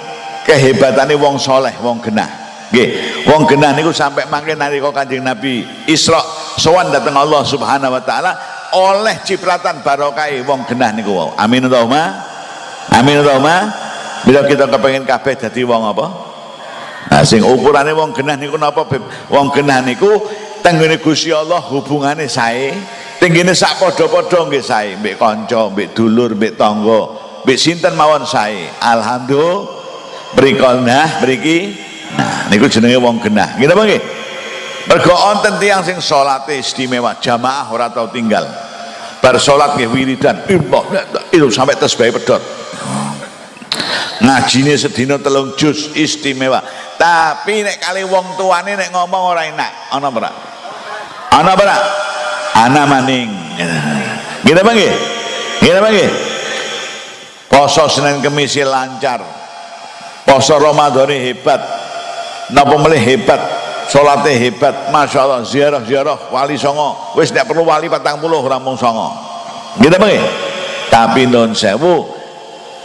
kehebatannya wong soleh wong genah Nggih, wong genah niku sampai mangke nalika Kanjeng Nabi Isra sowan dateng Allah Subhanahu wa taala oleh cipratan barokah wong genah niku wau. Amin Allahumma. Amin Allahumma. Bila kita kepengen kabeh dadi wong apa? Nah, sing ukurane wong genah niku napa? Wong genah niku tenggene Gusti Allah hubungane sae, tenggene sak padha-padha nggih sae, mbek kanca, mbek dulur, mbek tangga, mbek sinten mawon sae. Alhamdulillah. Mriko nah mriki Nah, niku jenenge wong genah. Nggih napa nggih? Mergo wonten tiyang sing salate istimewa, jamaah ora tau tinggal. Bar salat nggih wiridan, itu sampai tasbih pedot. Ngajine sedina telung juz istimewa. Tapi nek kali wong tuane nek ngomong ora enak, ana ora? Ana ora? Ana maning. Nggih? Nggih napa nggih? Poso Senin Kamis lancar. Poso Ramadan hebat napa melih hebat salate hebat Masya Allah ziarah-ziarah wali songo. Wis tidak perlu wali patang puluh orang mung songo. Gitu bang tapi non sewu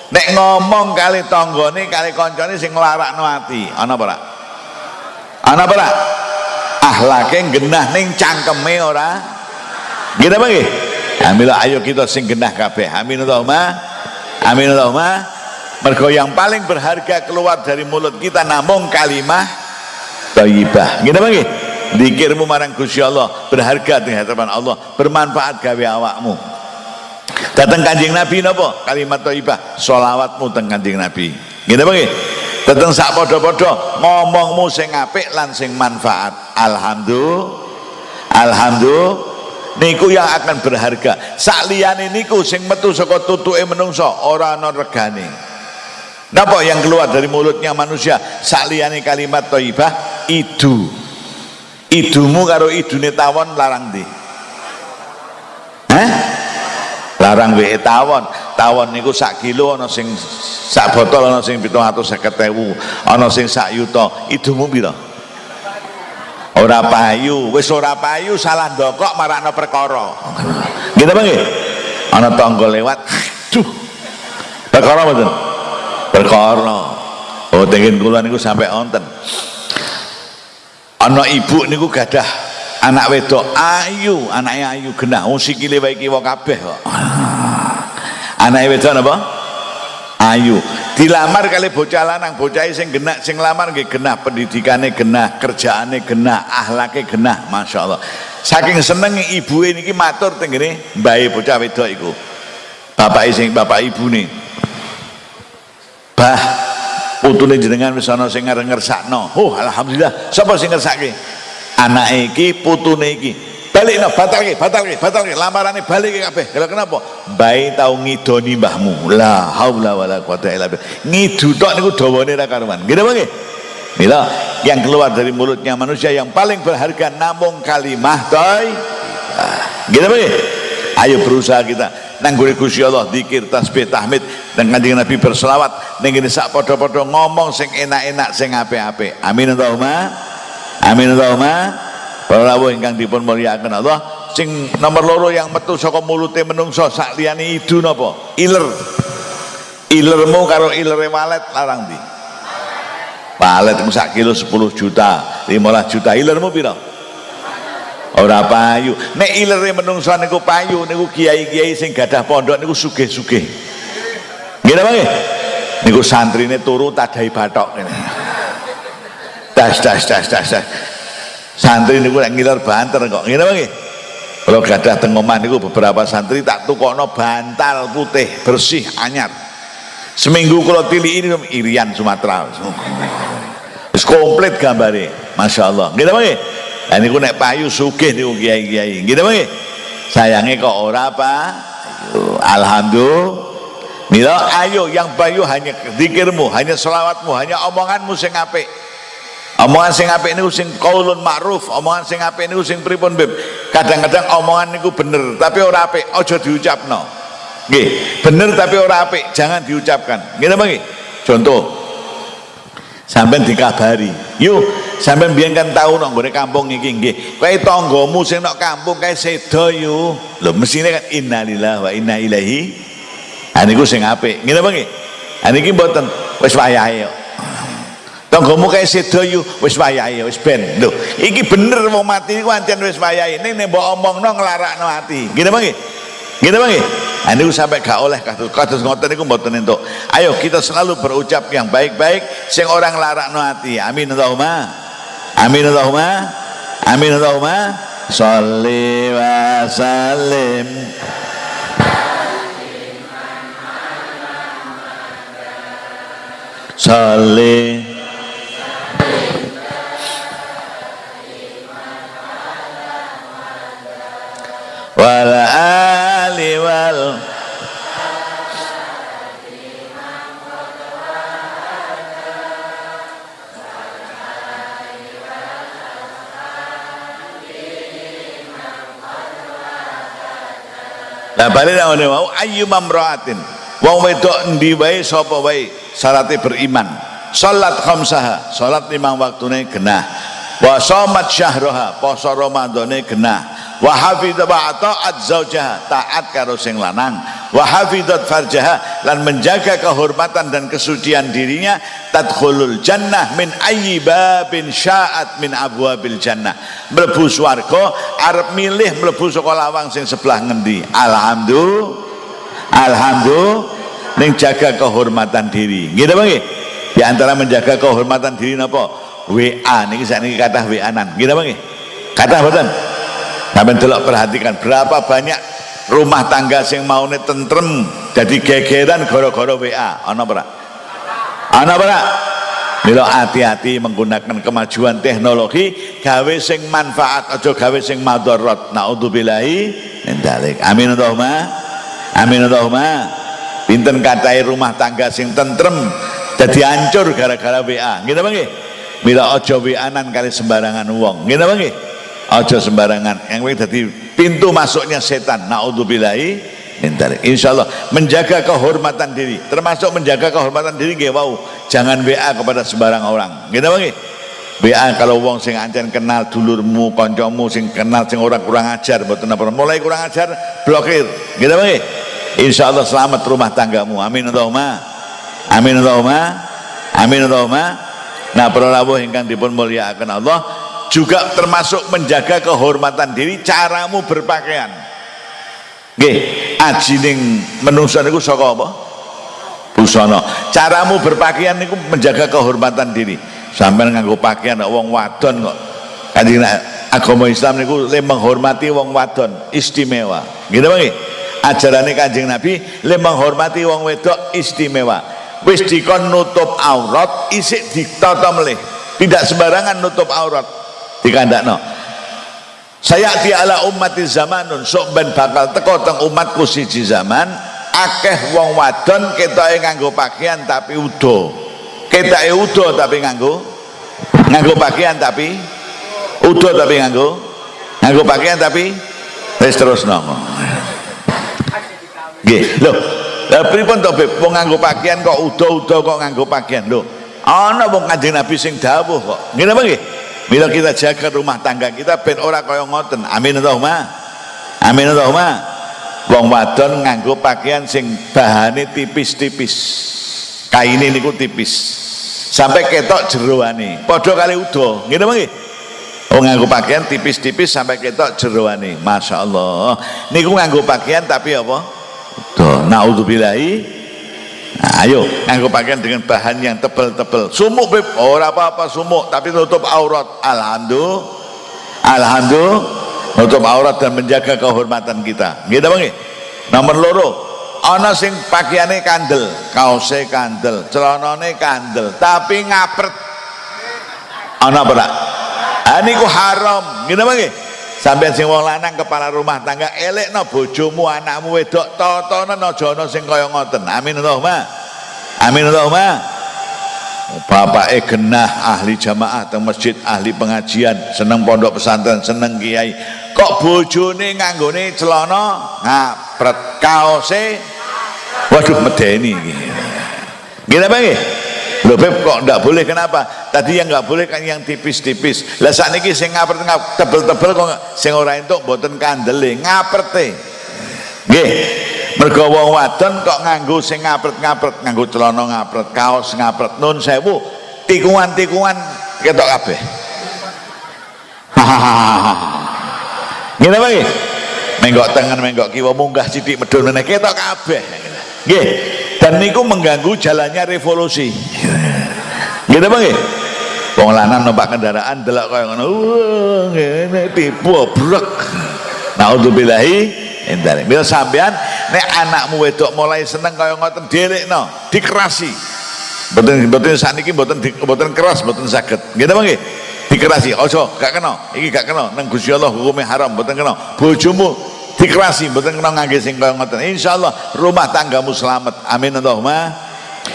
nek ngomong kali tonggone kali koncone sing nglarakno ati. Ana apa ana apa ahlake genah ning cangkeme ora? Gitu bang Alhamdulillah ayo kita sing genah kabeh. Amin Allahumma. Amin Allahumma mergo yang paling berharga keluar dari mulut kita namung kalimah thayyibah ngene bang Dikirmu marang Gusti Allah berharga di hadapan Allah, bermanfaat gawe awakmu. Datang Kanjeng Nabi napa? Kalimat thayyibah, selawatmu teng Kanjeng Nabi. Ngene nggih? Datang sak padha-padha ngomongmu sing apik lan sing manfaat. Alhamdulillah. Alhamdulillah niku yang akan berharga. Sak liyane niku sing metu saka tutuke menungso ora ana regane. Napa yang keluar dari mulutnya manusia sakliyane kalimat thayyibah idu. Idumu karo idune tawon larang di. Hah? Larang wae tawon. Tawon niku sak kilo ana sing sak botol ana sing 750.000, ana sing sak yuta. Idumu pira? Ora payu, wis ora payu salah ndokok marakno perkara. Gitu apa nggih? Ana tangga lewat. Duh. Perkara mboten? Perkara oh tengen kula niku sampai onten ana ibu niku gadah anak wedok ayu anaknya ayu genah. Oh sikile wae kiwa kabeh kok. Anake wedok napa? Ayu. Dilamar kali bocah lanang bocah sing genah sing lamar nggih genah pendidikane genah kerjaane genah ahlake genah masyaallah. Saking seneng ibu niki matur tenggene mbae bocah wedok iku. Bapak sing bapak ibu nih putune jenengan wis ana sing ngersakno oh alhamdulillah. Sapa sing ngersake? Anake iki putune iki. Balikno batalke batalke batalke. Lamarane balik kabeh. Lha kenapa? Bae tau ngidoni mbahmu. La haula wala quwata illa billah. Ngidu tok niku dawane ra karuan. Napa nggih. Mila yang keluar dari mulutnya manusia yang paling berharga namun kalimah toy. Gitu nggih? Ayo berusaha kita nang gone Gusti Allah zikir tasbih tahmid dan kanjeng Nabi berselawat ning ngene sak padha-padha ngomong sing enak-enak sing apik-apik. Amin Allahumma amin Allahumma. Para ingkang dipun mulyakaken Allah sing nomor loro yang metu saka mulute menungso sak liyane idu napa? Iler. Ilermu karo ilere walet larang ndi? Walet sak kilo 10 juta 15 juta. Ilermu pira ora payu. Nek ilere menungso niku payu niku kiai-kiai sing gadah pondok niku sugih-sugih. Nggih napa nggih. Niku santrine turu tadai batok ngene. Das das das das das. Santri niku nek ngiler banter kok. Nggih napa nggih. Kalau gadah teng omah niku beberapa santri tak tukokno bantal putih bersih anyar. Seminggu kalau pilih ini irian Sumatera. Wis komplit gambare. Masya Allah. Nggih napa nggih Lah niku nek payu sugih niku kiai-kiai. Napa nggih? Sayange kok ora apa? Alhamdulillah. Mila ayo yang payu hanya zikirmu, hanya selawatmu, hanya omonganmu sing apik. Omongan sing apik niku sing qaulun ma'ruf, omongan sing apik niku sing pripun, Beb? Kadang-kadang omongan niku bener, tapi ora apik, aja diucapno. Nggih, bener tapi ora apik, jangan diucapkan. Napa nggih? Contoh, sampai dikabari yuk sampai biar kan tahu nong gue kampung iki nggih. Kowe tanggamu sing nok kampung kae sedo yo. Lho mesine kan innalillah wa inna ilaihi ha niku sing apik. Ngene apa nggih? Ha niki mboten. Wis wayahe yo. Tanggamu kae sedo yo wis wayahe wis ben. Lho iki bener wong mati iku ancen wis wayahe. Ning nek mbok omongno nglarakno ati. Ngene apa nggih? Gitu bang nah, ini sampai gak oleh kados kados ngoten niku mboten entuk. Ayo kita selalu berucap yang baik-baik sing orang larakno ati. Amin Allahumma. Amin Allahumma. Amin Allahumma. Sholli wa sallim. Sholli wal wal Lah balik nang ngene wau ayyu mamraatin. Wong wedok endi wae sapa wae? Syaraté beriman. Salat khamsaha salat limang waktune genah. Wa shamat syahraha poso ramadhane genah wa hafidha wa ta'at zaujaha taat karo sing lanang. Wa hafidhat farjaha. Lan menjaga kehormatan dan kesucian dirinya. Tadkhulul jannah min ayyi babin sya'at min abwabil jannah. Mlebu swarga arep milih mlebu saka lawang sing sebelah ngendi? Alhamdulillah alhamdulillah ning jaga kehormatan diri. Gitu bang di antara menjaga kehormatan diri napa? WA niki sakniki kathah WA nan gitu bang kata betul sampai delok perhatikan berapa banyak rumah tangga sing mau tentrem jadi gegeran goro-goro WA ana ora ana ora Milo hati-hati menggunakan kemajuan teknologi gawe sing manfaat aja gawe sing madharat naudzubillahi min dzalik. Amin Allahumma. Amin Allahumma. Pinten katai rumah tangga sing tentrem jadi hancur gara-gara WA gitu bang? Mila ojo WA-an kali sembarangan uang gitu bang ojo sembarangan. Yang jadi pintu masuknya setan. Naudzubillahi Insya Allah menjaga kehormatan diri. Termasuk menjaga kehormatan diri gak wow jangan WA kepada sembarang orang. Gitu bang WA kalau wong sing ancen kenal dulurmu koncomu sing kenal sing orang kurang ajar betul apa mulai kurang ajar blokir. Gitu bang Insya Allah selamat rumah tanggamu. Amin Allahumma. Amin Allahumma. Amin Allahumma. Nah para rawuh ingkang dipun mulyakaken Allah juga termasuk menjaga kehormatan diri caramu berpakaian Nggih, ajining menungsa niku saka apa? Busana. Caramu berpakaian niku menjaga kehormatan diri. Sampai nganggo pakaian wong wadon kok. Kanjeng agama Islam niku le menghormati wong wadon istimewa. Gitu Bang? Ajarane Kanjeng Nabi le menghormati wong wedok istimewa. Wis dikon nutup aurat isik ditata melih. Tidak sembarangan nutup aurat. Dikandakno. Saya di ala umati zamanun sok ben bakal teko teng umatku siji zaman akeh wong wadon ketoke nganggo pakaian tapi udo. Ketoke udo tapi nganggo nganggo pakaian tapi udo tapi nganggo nganggo pakaian tapi wis terus nomo nggih lho. Lha pripun to Beb? Nganggo pakaian kok udo-udo kok nganggo pakaian? Lho ana wong Kanjeng Nabi sing dawuh kok. Ngene apa Bila kita jaga rumah tangga kita ben ora kaya ngoten. Amin Allahumma. Amin Allahumma. Wong wadon nganggo pakaian sing bahane tipis-tipis. Kaine niku tipis. Sampai ketok jeroane. Padha kali udo. Ngene nggih? Oh nganggo pakaian tipis-tipis sampai ketok jeroane. Masya Allah. Niku nganggo pakaian tapi apa? Udo. Naudzubillahi Nah, ayo nganggo pakaian dengan bahan yang tebal-tebal. Sumuk beb, ora apa-apa sumuk, tapi tutup aurat. Alhamdulillah. Alhamdulillah tutup aurat dan menjaga kehormatan kita. Gitu Bang. Nomor loro, ana sing pakaiane kandel, kaose kandel, celanane kandel, tapi ngapret. Ana apa? Ah niku haram. Gitu Bang. Sampai sing wong lanang kepala rumah tangga elek no bojomu anakmu wedok totone aja ana sing kaya ngoten. Amin Allahumma. Amin Allahumma. Bapak genah ahli jamaah teng masjid ahli pengajian seneng pondok pesantren seneng kiai kok bojone nganggone celana ngapret kaose waduh medeni iki. Gila bang Loh Beb kok enggak boleh kenapa? Tadi yang enggak boleh kan yang tipis-tipis. Lah saat ini sing ngapret tebel-tebel kok sing ora entuk mboten kandele ngaprete. Nggih. Mergo wong wadon kok nganggo sing ngapret-ngapret, nganggo celana ngapret, kaos ngapret. Nun sewu, tikungan-tikungan ketok kabeh. Ngene wae. Menggok tengen menggok kiwa munggah sithik medhun meneh ketok kabeh. Nggih dan niku mengganggu jalannya revolusi. Gitu bang ya wong lanang numpak kendaraan delok kaya ngono ngene tipu brek naudzubillahi endare bila sampean nek anakmu wedok mulai seneng kaya ngoten no dikerasi. Mboten mboten sakniki mboten mboten keras mboten saged. Gitu bang ya dikerasi ojo gak kena. Iki gak kena. Nang Gusti Allah hukumnya haram mboten kena. Bojomu dikerasi mboten kena ngangge sing kaya ngoten. Insyaallah rumah tanggamu selamat. Amin Allahumma.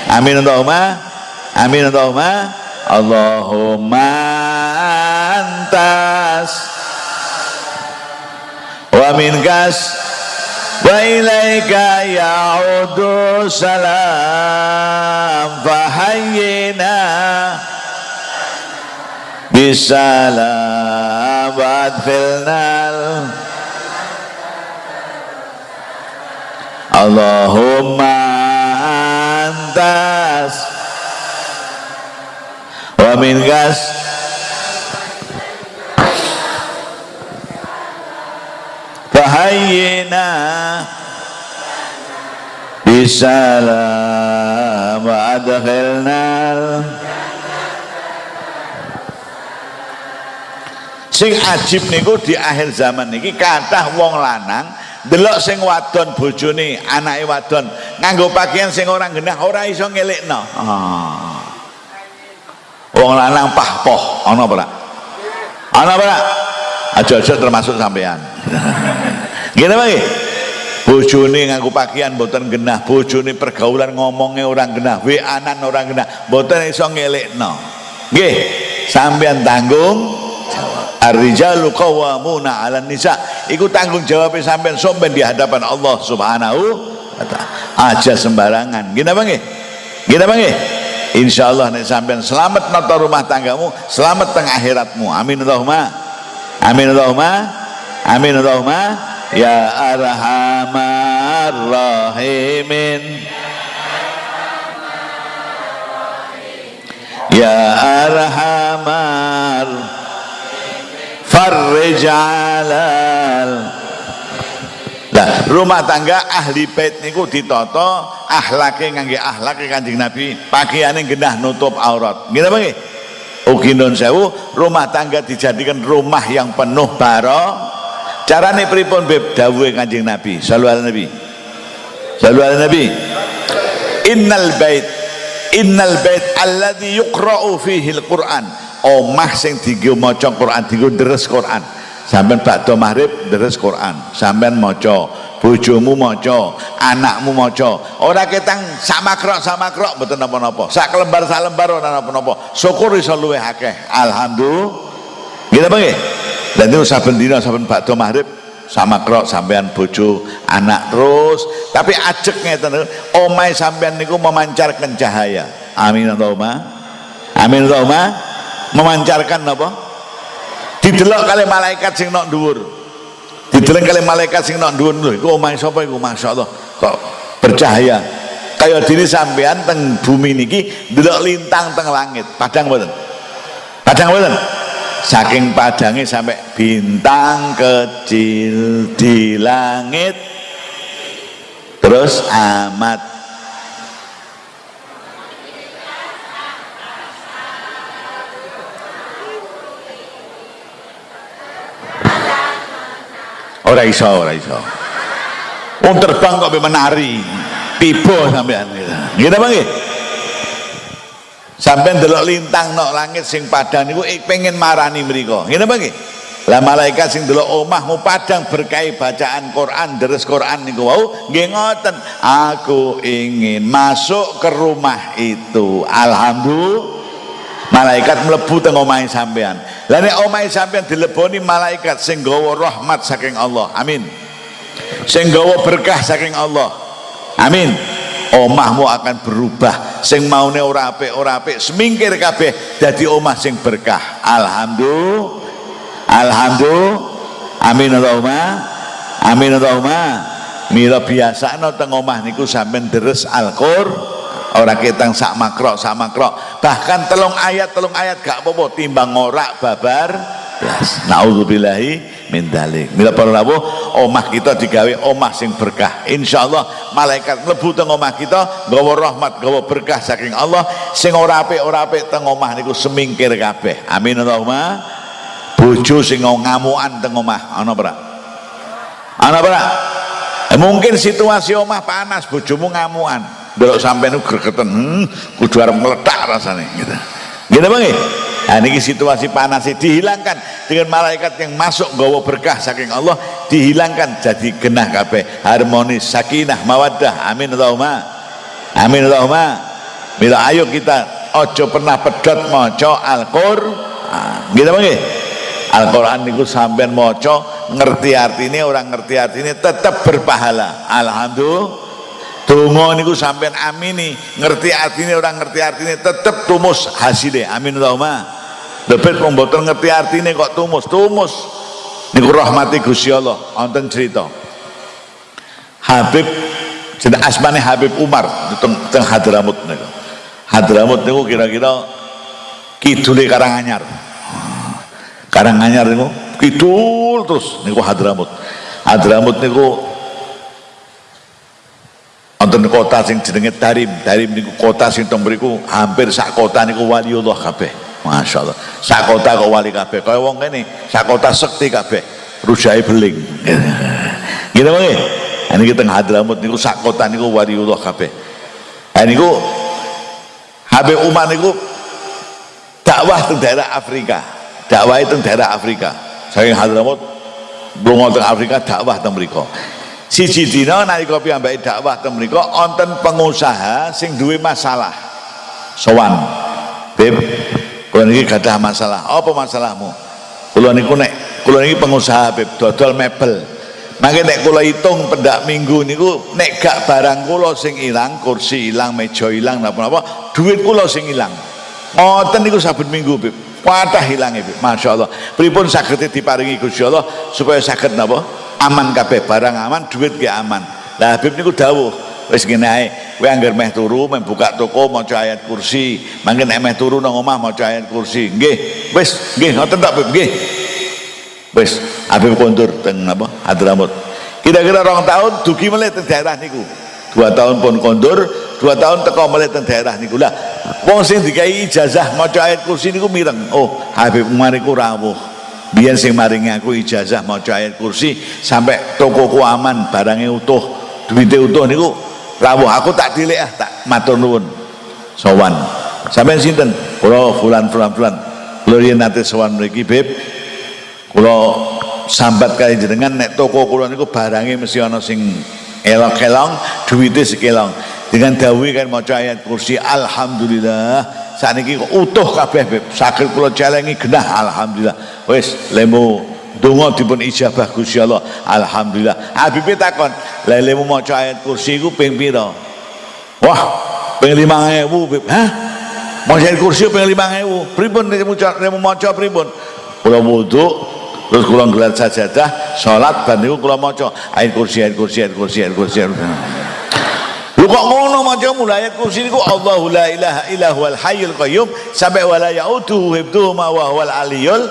Amin Allahumma. Amin Allahumma. Allahumma antas. Wa minkas. Wa ilaika ya'udu salam. Fahayyina bisalam wa adfilnal Allahumma antas wa min gas fahayyina bisalam wa adkhilna sing ajib niku di akhir zaman niki kathah wong lanang delok sing wadon bojone anake wadon. Nganggo pakaian sing ora genah ora iso ngelekno. Ah. wong lanang pahpoh ana ora ana ora aja-aja termasuk sampean. Ngene wae bojone nganggo pakaian mboten genah bojone pergaulan ngomongnya orang genah wa-anan orang genah mboten iso ngelekno. Nggih sampean tanggung Ar-rijalu qawwamuna 'alan nisa. Iku tanggung jawab sampean somben di hadapan Allah Subhanahu wa taala. Aja sembarangan. Gini apa nggih? Nggih? Insyaallah nek sampean selamat nata rumah tanggamu, selamat tengah akhiratmu. Amin Allahumma. Amin Allahumma. Amin Allahumma. Ya arhamar rahimin. Ya arhamar farrij alal Nah, rumah tangga ahli bait niku ditata ahlake ngangge ahlake Kanjeng Nabi, pakaiane genah nutup aurat. Nggih apa nggih? Ugi nun sewu, rumah tangga dijadikan rumah yang penuh baro. Carane pripun Beb dawuhe Kanjeng Nabi, sallallahu alaihi Nabi. Sallallahu Nabi. Innal bait innal bait alladhi yuqra'u fihi al-Qur'an omah sing dienggo maca Quran dienggo deres Quran. Sampean bakdo maghrib deres Quran. Sampean maca bojomu maca anakmu maca. Ora ketang sak makrok sak makrok mboten napa-napa. Sak lembar sak lembar ora napa-napa. Syukur iso luwih alhamdulillah. Gitu nggih? Dan itu saben dina saben bakdo maghrib sama krok sampean bojo anak terus. Tapi ajek ngeten omai sampean niku memancarkan cahaya. Amin Allahumma. Amin Allahumma memancarkan apa? Didelok kali malaikat sing nok dhuwur. Didelok kali malaikat sing nok dhuwur. Lho iku omahe sapa iku? Masyaallah. Kok bercahaya. Kaya dini sampean teng bumi niki delok lintang teng langit. Padang mboten? Padang mboten? Saking padangnya sampai bintang kecil di langit. Terus amat ora iso ora iso. Wong terbang kok menari. Tiba sampean gitu. Apa nggih. Sampean delok lintang nok langit sing padang niku pengen marani nggih apa nggih. Lah malaikat sing delok omahmu padang berkai bacaan Quran deres Quran niku wau nggih aku ingin masuk ke rumah itu. Alhamdulillah. Malaikat melebu teng omahe sampean lah nek sampean dileboni malaikat sing rahmat saking Allah. Amin. Sing berkah saking Allah. Amin. Omahmu akan berubah. Sing maune ora apik ora apik semingkir kabeh dadi omah sing berkah. Alhamdulillah. Alhamdulillah. Amin Allahumma. Amin Allahumma. Mila biasa no teng omah niku sampean deres Al-Qur'an orang ketang sak makrok sak makrok. Bahkan telung ayat telung ayat gak apa-apa. Timbang ngorak babar blas. Naudzubillahi min dalik mila para rawuh omah kita digawe omah sing berkah. Insyaallah malaikat mlebu teng omah kita gawa rahmat gawa berkah saking Allah. Sing ora apik ora apik teng omah niku semingkir kabeh. Amin Allahumma. Bojo sing ngamuan teng omah. Ana ora ana ora eh, mungkin situasi omah panas bojomu ngamuan delok sampean gregeten hmm, kudu arep meledak rasane gitu. Gitu Bang Nah ini situasi panas dihilangkan. Dengan malaikat yang masuk gawa berkah saking Allah dihilangkan jadi genah kabeh. Harmonis sakinah mawaddah. Amin Allahumma. Amin Allahumma. Bila ayo kita ojo pernah pedot moco Al-Qur'an gitu bang Al-Quran niku sampean moco ngerti artinya orang ngerti artinya tetap berpahala. Alhamdulillah Donga niku sampean amini, ngerti artinya orang ngerti artinya tetep tumus hasilnya. Amin Allahumma. Lebet wong mboten ngerti artinya kok tumus, tumus. Niku rahmati Gusti Allah. Wonten cerita. Habib jeneng asmane Habib Umar teng, teng Hadramut niku. Hadramut niku kira-kira kidule Karanganyar. Karanganyar niku kidul terus niku Hadramut. Hadramut niku wonten kota sing jenenge Darim. Darim niku kota sing teng mriku hampir sak kota niku waliullah kabeh. Masya Allah sakota kok wali kabeh. Kaya wong kene sakota sekti kabeh. Rujai beling. Gitu bang ini kita Hadramut niku sakota niku waliullah kabeh. Niku Habib Umar niku dakwah di daerah Afrika. Dakwah itu daerah Afrika. Saya Hadramut belum teng Afrika dakwah teng mriku siji dina nalika piyambake dakwah teng mriku wonten pengusaha sing duwe masalah sowan Beb kula niki gadah masalah apa masalahmu kula niku nek kula niki pengusaha Beb dodol mebel Mangke nek kula hitung pendak minggu niku nek gak barang kula sing ilang, kursi ilang, meja ilang, napa-napa, duit kula sing ilang. Ngoten niku saben minggu, Bib. Kuatah hilange, Bib. Masyaallah. Pripun saged diparingi Gusti Allah supaya saged napa? Aman kabeh barang aman, duit ge aman. Lah Habib niku dawuh, wis ngene ae, kowe anggar meh turu, meh buka toko maca ayat kursi. Mangke nek meh turu nang omah maca ayat kursi. Nggih, wis, nggih ngoten tak, Bib, nggih wis Habib kondur teng apa Hadramut kira-kira orang tahun dugi mulai teng daerah niku dua tahun pun kondur dua tahun teko mulai teng daerah niku lah wong sing dikai ijazah maca ayat kursi niku mireng oh Habib Umar iku rawuh biyen sing maringi aku ijazah maca ayat kursi sampai tokoku aman barangnya utuh duitnya utuh niku rawuh aku tak dilek ah tak matur nuwun. Sowan. Sampai sinten? Kula fulan fulan fulan. Lho yen nate sowan mriki Beb kula sambat kali jenengan nek toko kula niku barangnya mesti ana sing elok-elong duwite sekelong. Dengan dawi kan maca ayat kursi alhamdulillah sakniki kok utuh kabeh saged kula celengi genah alhamdulillah. Wis lemu donga dipun ijabah Gusti Allah. Alhamdulillah. Habib takon lha lemu maca ayat kursi iku ping pira? Wah ping 5000 beb. Hah? Maca ayat kursi ping 5000 pripun lemu maca pripun? Kula wudu terus kula gelar sajadah salat bar niku kula maca. Ayat kursi ayat kursi ayat kursi ayat kursi lu kok ngono maca mulai ayat kursi niku Allahu la ilaha illa huwal hayyul qayyum sampai wala yautu hibduhu ma wa aliyul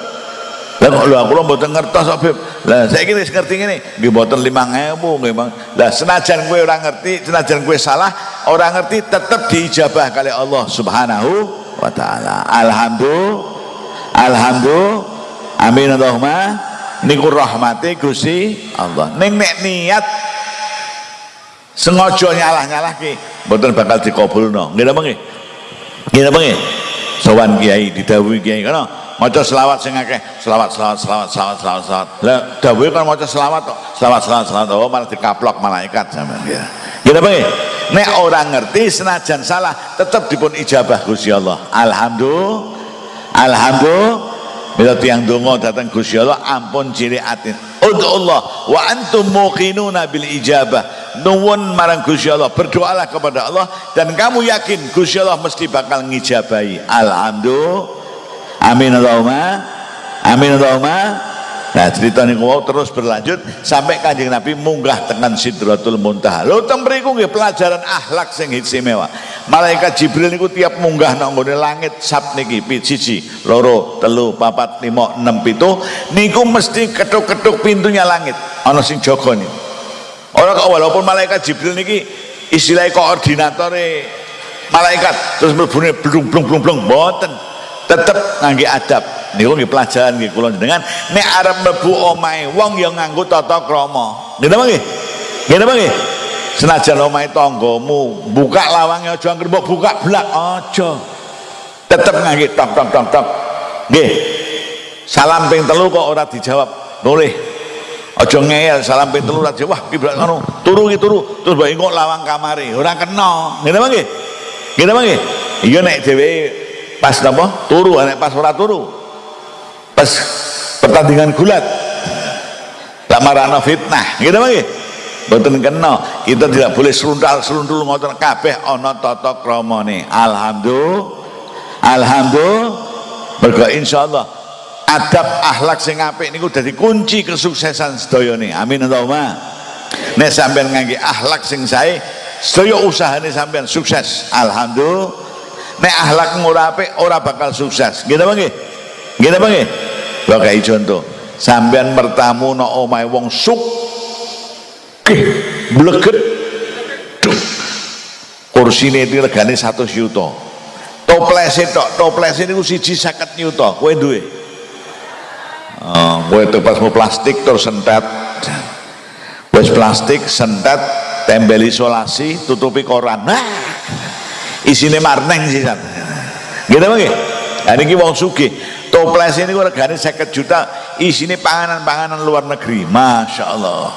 lah kok lho aku mboten ngertos kok. Lah saiki wis ngerti ngene, nggih mboten 5000 nggih Bang. Lah senajan kowe ora ngerti, senajan kowe salah, ora ngerti tetep diijabah kali Allah Subhanahu wa taala. Alhamdulillah. Alhamdulillah amin Allahumma niku rahmati Gusti Allah ning nek niat sengaja nyalah-nyalahke. Mboten bakal dikabulno nggih napa nggih. Nggih napa nggih. Sowan kiai didhawuhi kiai kana maca selawat sing akeh. Selawat selawat selawat selawat selawat selawat. Lah dawuhe kan maca selawat kok. Selawat selawat selawat. Oh malah dikaplok malaikat sampean. Ya nggih napa nggih. Nek orang ngerti senajan salah tetap dipun ijabah Gusti Allah. Alhamdulillah. Alhamdulillah. Bila tiang dongo datang Gusti ampun ciri atin. Untuk Allah wa antum muqinuna bil ijabah. Nuwun marang Gusti Allah, berdoalah kepada Allah dan kamu yakin Gusti Allah mesti bakal ngijabahi. Alhamdulillah. Amin Allahumma. Amin Allahumma. Nah cerita ini terus berlanjut sampai kanjeng Nabi munggah tekan Sidratul Muntaha. Lo tembriku nggih pelajaran akhlak sing istimewa. Malaikat Jibril niku tiap munggah nang langit sab niki siji, loro, telu, papat, lima, enam, pitu niku mesti ketuk-ketuk pintunya langit. Ana sing jaga nih. Orang kok walaupun malaikat Jibril niki istilah koordinatore malaikat terus mlebune blung blung blung blung mboten. Tetep ngangge adab. Niku nggih pelajaran nggih kula jenengan nek arep mlebu omahe wong yang nganggo tata krama. Nggih napa nggih? Nggih napa nggih? Senajan omahe tanggamu buka lawangnya aja anggere mbok buka blak aja. Tetep ngangge tok tok tok tok. Nggih. Salam ping telu kok ora dijawab. Boleh aja ngeyel salam ping telu ora wah ki ngono. Turu ki turu. Terus mbok engko lawang kamare ora kena. Nggih nggih napa nggih iya nek dhewe pas napa? Turu nek pas ora turu. Pas pertandingan gulat. Lamarana fitnah. Gitu lagi betul kena. Kita tidak boleh serundal serundul ngotot kabeh ana tata nih alhamdulillah. Alhamdulillah. Berkah insyaallah adab akhlak sing apik niku dadi kunci kesuksesan sedaya nih amin Allahumma nek sampean ngangge akhlak sing sae sedaya usahane sampean sukses alhamdulillah nek akhlak ora apik ora bakal sukses nggih apa nggih? Lho kayak contoh. Sampean mertamu no omahe wong suk bleget. Kursine iki regane 100 yuta. toples tok toples niku siji 50 nyuta kowe duwe kowe toples plastik terus sentet. Wis plastik sentet tembel isolasi tutupi koran. Nah isine marneng sih gitu bang nah ini wong sugih. Toples ini regane 50 juta isine panganan-panganan luar negeri. Masya Allah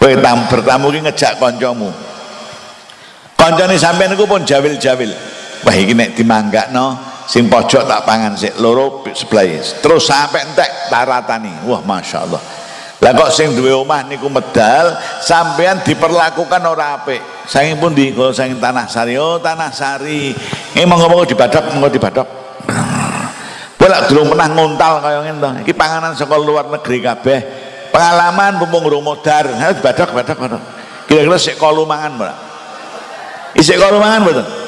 kowe bertamu ki ngejak kancamu kancane sampean niku pun jawil-jawil. Wah iki nek dimanggakno sing pojok tak pangan sik. Loro sebelah terus sampai entek taratani wah Masya Allah lah kok sing duwe omah niku medal sampean diperlakukan ora apik. Saking pundi kalau saking tanah sari. Oh tanah sari. Ini monggo-monggo dibadap monggo dibadap bolak dulu pernah ngontal kaya ngene iki panganan saka luar negeri kabeh. Pengalaman mumpung rumodar badak badak badak kira-kira sik kalu mangan mbak? Isik kalu mangan betul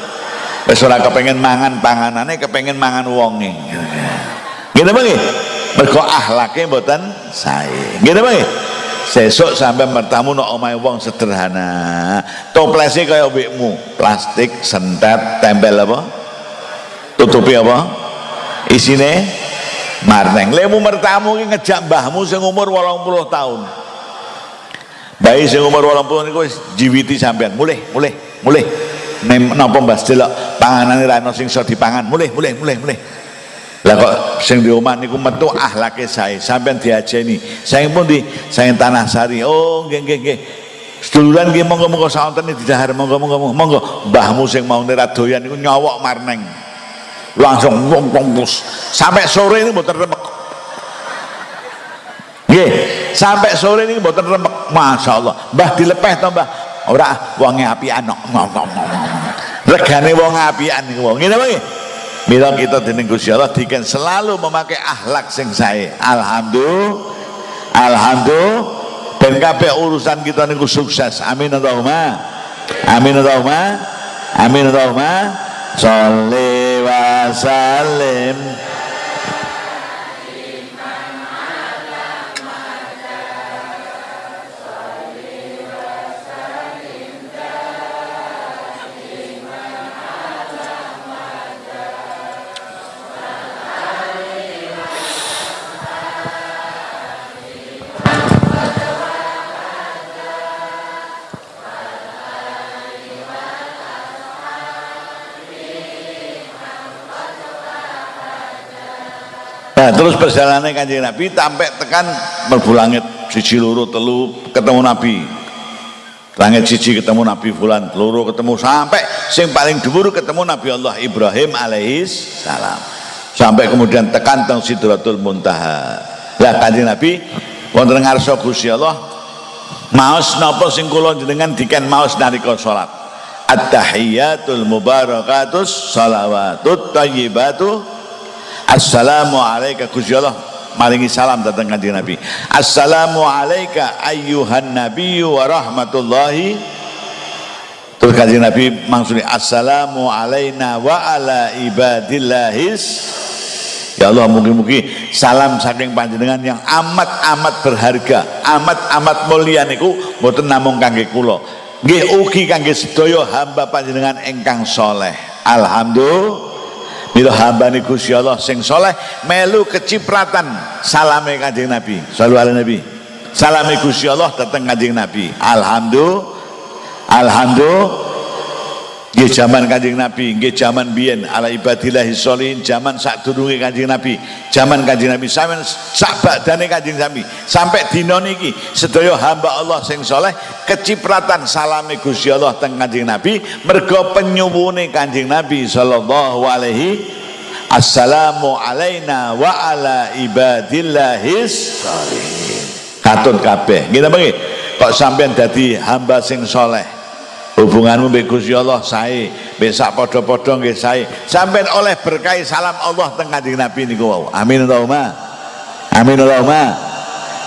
wis ora kepengen mangan panganane kepengen mangan wonge. Gitu bang mergo ahlake mboten sae. Gitu bang sesuk sampai bertamu no omai wong sederhana. Toplesnya kayak obikmu plastik sentet tempel apa? Tutupi apa? Isine marneng. Lemu mertamu ini ngejak mbahmu sing umur 80 tahun. Bayi sing umur 80 niku wis jiwiti sampean mulai mulai mulai napa mbah delok panganane ra ono sing iso dipangan. Mulai mulai mulai mulai lah kok sing di omah niku metu ahlake sae. Sampean diajeni. Saya pun di saya tanah sari. Oh nggih nggih nggih. Seduluran nggih monggo-monggo saonten di dahar monggo-monggo monggo mbahmu sing mau ora doyan niku nyowok marneng. Langsung pus sampai sore ini mboten remek. Nggih sampai sore ini mboten remek. Masyaallah mbah dilepeh to mbah ora wonge apian regane wong apian niku wong ngene nggih Mila kita dening Gusti Allah diken selalu memakai akhlak sing sae. Alhamdulillah. Alhamdulillah. Ben kabeh urusan kita niku sukses. Amin Allahumma. Amin Allahumma. Amin Allahumma. Sholli wa sallim. Nah, terus perjalanan kanjeng Nabi sampai tekan merbu langit siji loro telu ketemu Nabi. Langit siji ketemu Nabi Fulan, loro ketemu sampai sing paling dhuwur ketemu Nabi Allah Ibrahim alaihis salam. Sampai kemudian tekan teng Sidratul Muntaha. Lah kanjeng Nabi wonten ngarsa Gusti Allah maos napa sing kula jenengan diken maos nalika salat. At-tahiyatul mubarakatus salawatut thayyibatu Assalamu alaika Gusti Allah maringi salam datang kanjeng Nabi. Assalamu alaika ayyuhan nabiyyu wa rahmatullahi Terus kanjeng Nabi maksudnya Assalamu alaina wa ala ibadillahis Ya Allah mungkin-mungkin salam saking panjenengan yang amat-amat berharga, amat-amat mulia niku mboten namung kangge kula. Nggih ugi kangge sedaya hamba panjenengan ingkang soleh. Alhamdulillah Mila hambane Gusti Allah sing soleh melu kecipratan salame Kanjeng Nabi. Sallu ala Nabi. Salame Gusti Allah datang Kanjeng Nabi. Alhamdulillah. Alhamdulillah Nggih zaman Kanjeng Nabi, nggih zaman biyen ala ibadillahi sholihin, zaman sadurunge Kanjeng Nabi, zaman Kanjeng Nabi sampean sak badane Kanjeng Nabi. Sampai dina niki sedaya hamba Allah sing saleh kecipratan salame Gusti Allah teng Kanjeng Nabi mergo penyuwune Kanjeng Nabi sallallahu alaihi Assalamu alaina wa ala ibadillahis sholihin. Katun kabeh. Nggih nggih. Kok sampean dadi hamba sing saleh hubunganmu mbek Gusti Allah sae. Besak padha-padha nggih sae. Sampean oleh berkah salam Allah teng Kanjeng Nabi niku wau. Amin Allahumma. Amin Allahumma.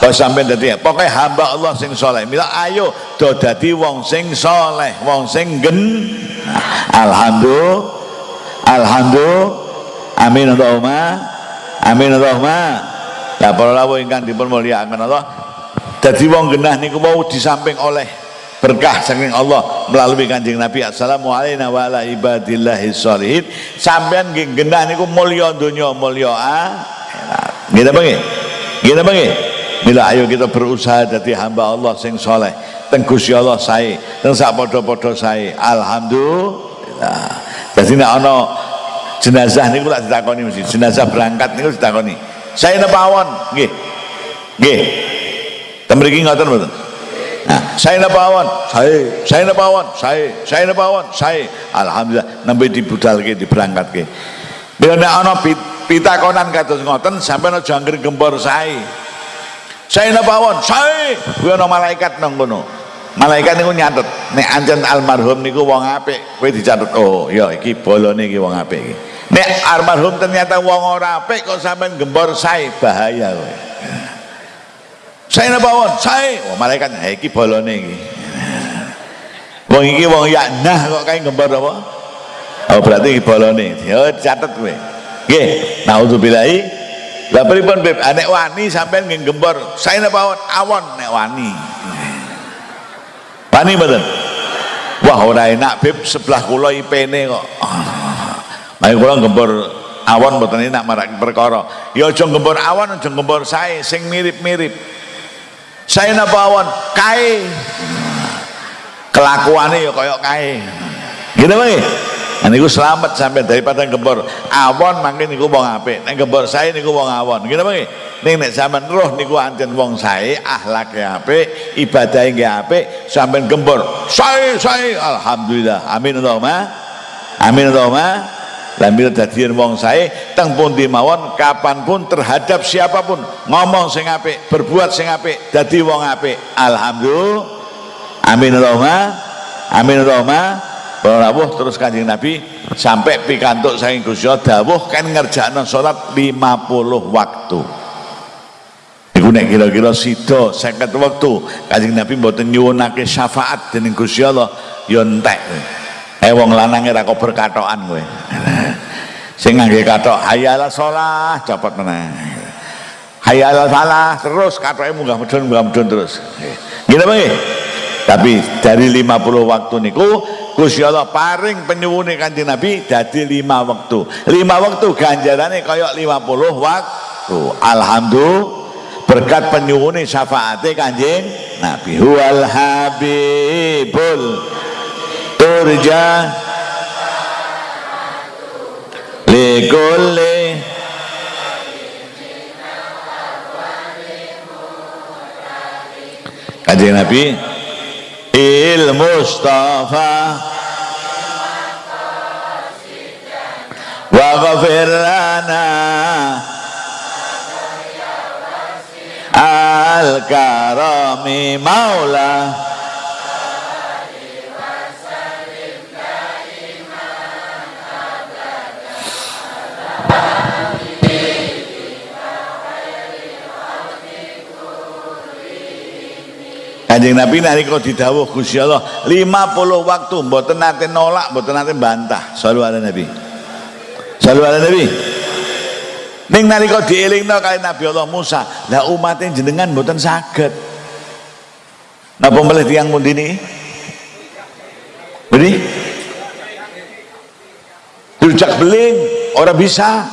Kok sampean dadi pokoke hamba Allah sing saleh. Mila ayo do dadi wong sing saleh wong sing gen. Alhamdulillah. Alhamdulillah. Amin Allahumma. Amin Allahumma. Lah para rawuh ingkang dipun mulyakaken Allah. Dadi wong genah niku mau di samping oleh berkah saking Allah melalui kanjeng Nabi. Assalamualaikum wa ala ibadillahi sholihin sampean genah niku mulya donya mulya akhirat. Gitu bang? Gitu bang? Mila ayo kita berusaha jadi hamba Allah sing soleh. Teng Allah sae teng padha-padha sae. Alhamdulillah. Dadi nek ana jenazah niku lak ditakoni mesti. Jenazah berangkat niku ditakoni. Saya napa awon nggih. Nggih. Ten mriki ngoten mboten Nah, saya napawon, saya, saya napawon, saya, saya napawon, saya. Alhamdulillah, nembe dibudalke, diberangkatke. Bila nek ana pitakonan kados ngoten, sampeyan aja anggere gembor saya. Saya napawon, saya. Kuwi ana malaikat nang kono. Malaikat niku nyatet, nek ancen almarhum niku wong apik, kowe dicatet, oh ya iki bolone iki wong apik iki. Nek almarhum ternyata wong ora apik kok sampean gembor saya, bahaya kowe saya nabawon saya. Wah malaikat eh iki bolone iki wong iki wong nah kok kae gembar apa? Oh berarti iki bolone ya catet kowe. Nggih. Naudzubillahi lah pripun Beb? Anek wani sampean nggih gembor saya nabawon awon nek wani. Wani mboten? Wah ora enak Beb. Sebelah kula IP-ne kok. Ayo kula gembor awon mboten enak marak perkara. Ya aja gembor awon aja gembor sae. Sing mirip-mirip saya napawon kai kelakuannya ya kayak kai gitu bang Nah, niku selamat sampai daripada gembor awon mangke niku wong apik. Nek gembor saya niku wong awon. Ngene bang Ning nek sampean roh niku ancen wong sae, akhlake apik, ibadahe nggih apik, sampean gembor. Sae sae alhamdulillah. Amin Allahumma. Amin Allahumma lambil dadian wong sae teng pundi mawon kapan pun terhadap siapa pun ngomong sing apik berbuat sing apik dadi wong apik alhamdulillah amin Allahumma amin Allahumma Rawuh terus kanjeng Nabi sampai pikantuk saking Gusti dawuh kan ngerjakno salat 50 waktu. Iku nek kira-kira sida 50 waktu kanjeng Nabi mboten nyuwunake syafaat dening Gusti Allah ya entek. Eh wong lanang ora kok. Sing ngangge katok hayal shalah copot meneh. Hayal salah terus katoke munggah medun munggah medun terus. Gitu Bang. Tapi dari 50 waktu niku Gusti Allah paring penyuwune Kanjeng Nabi dadi 5 waktu. 5 waktu ganjarane kaya 50 waktu. Alhamdulillah berkat penyuwune syafaate Kanjeng Nabi. Huwal habibul turja likulli Kajian Nabi Il Mustafa. Wa ghafir lana. Al-Karami Maula Kanjeng Nabi nalika didhawuh Gusti Allah 50 waktu mboten nate nolak, mboten nate bantah. Sallu ala Nabi. Sallu ala Nabi. Ning nalika dielingno kali Nabi Allah Musa, lah umatnya jenengan mboten saged. Napa melih tiyang pundi niki? Beri? Rujak beling, ora bisa.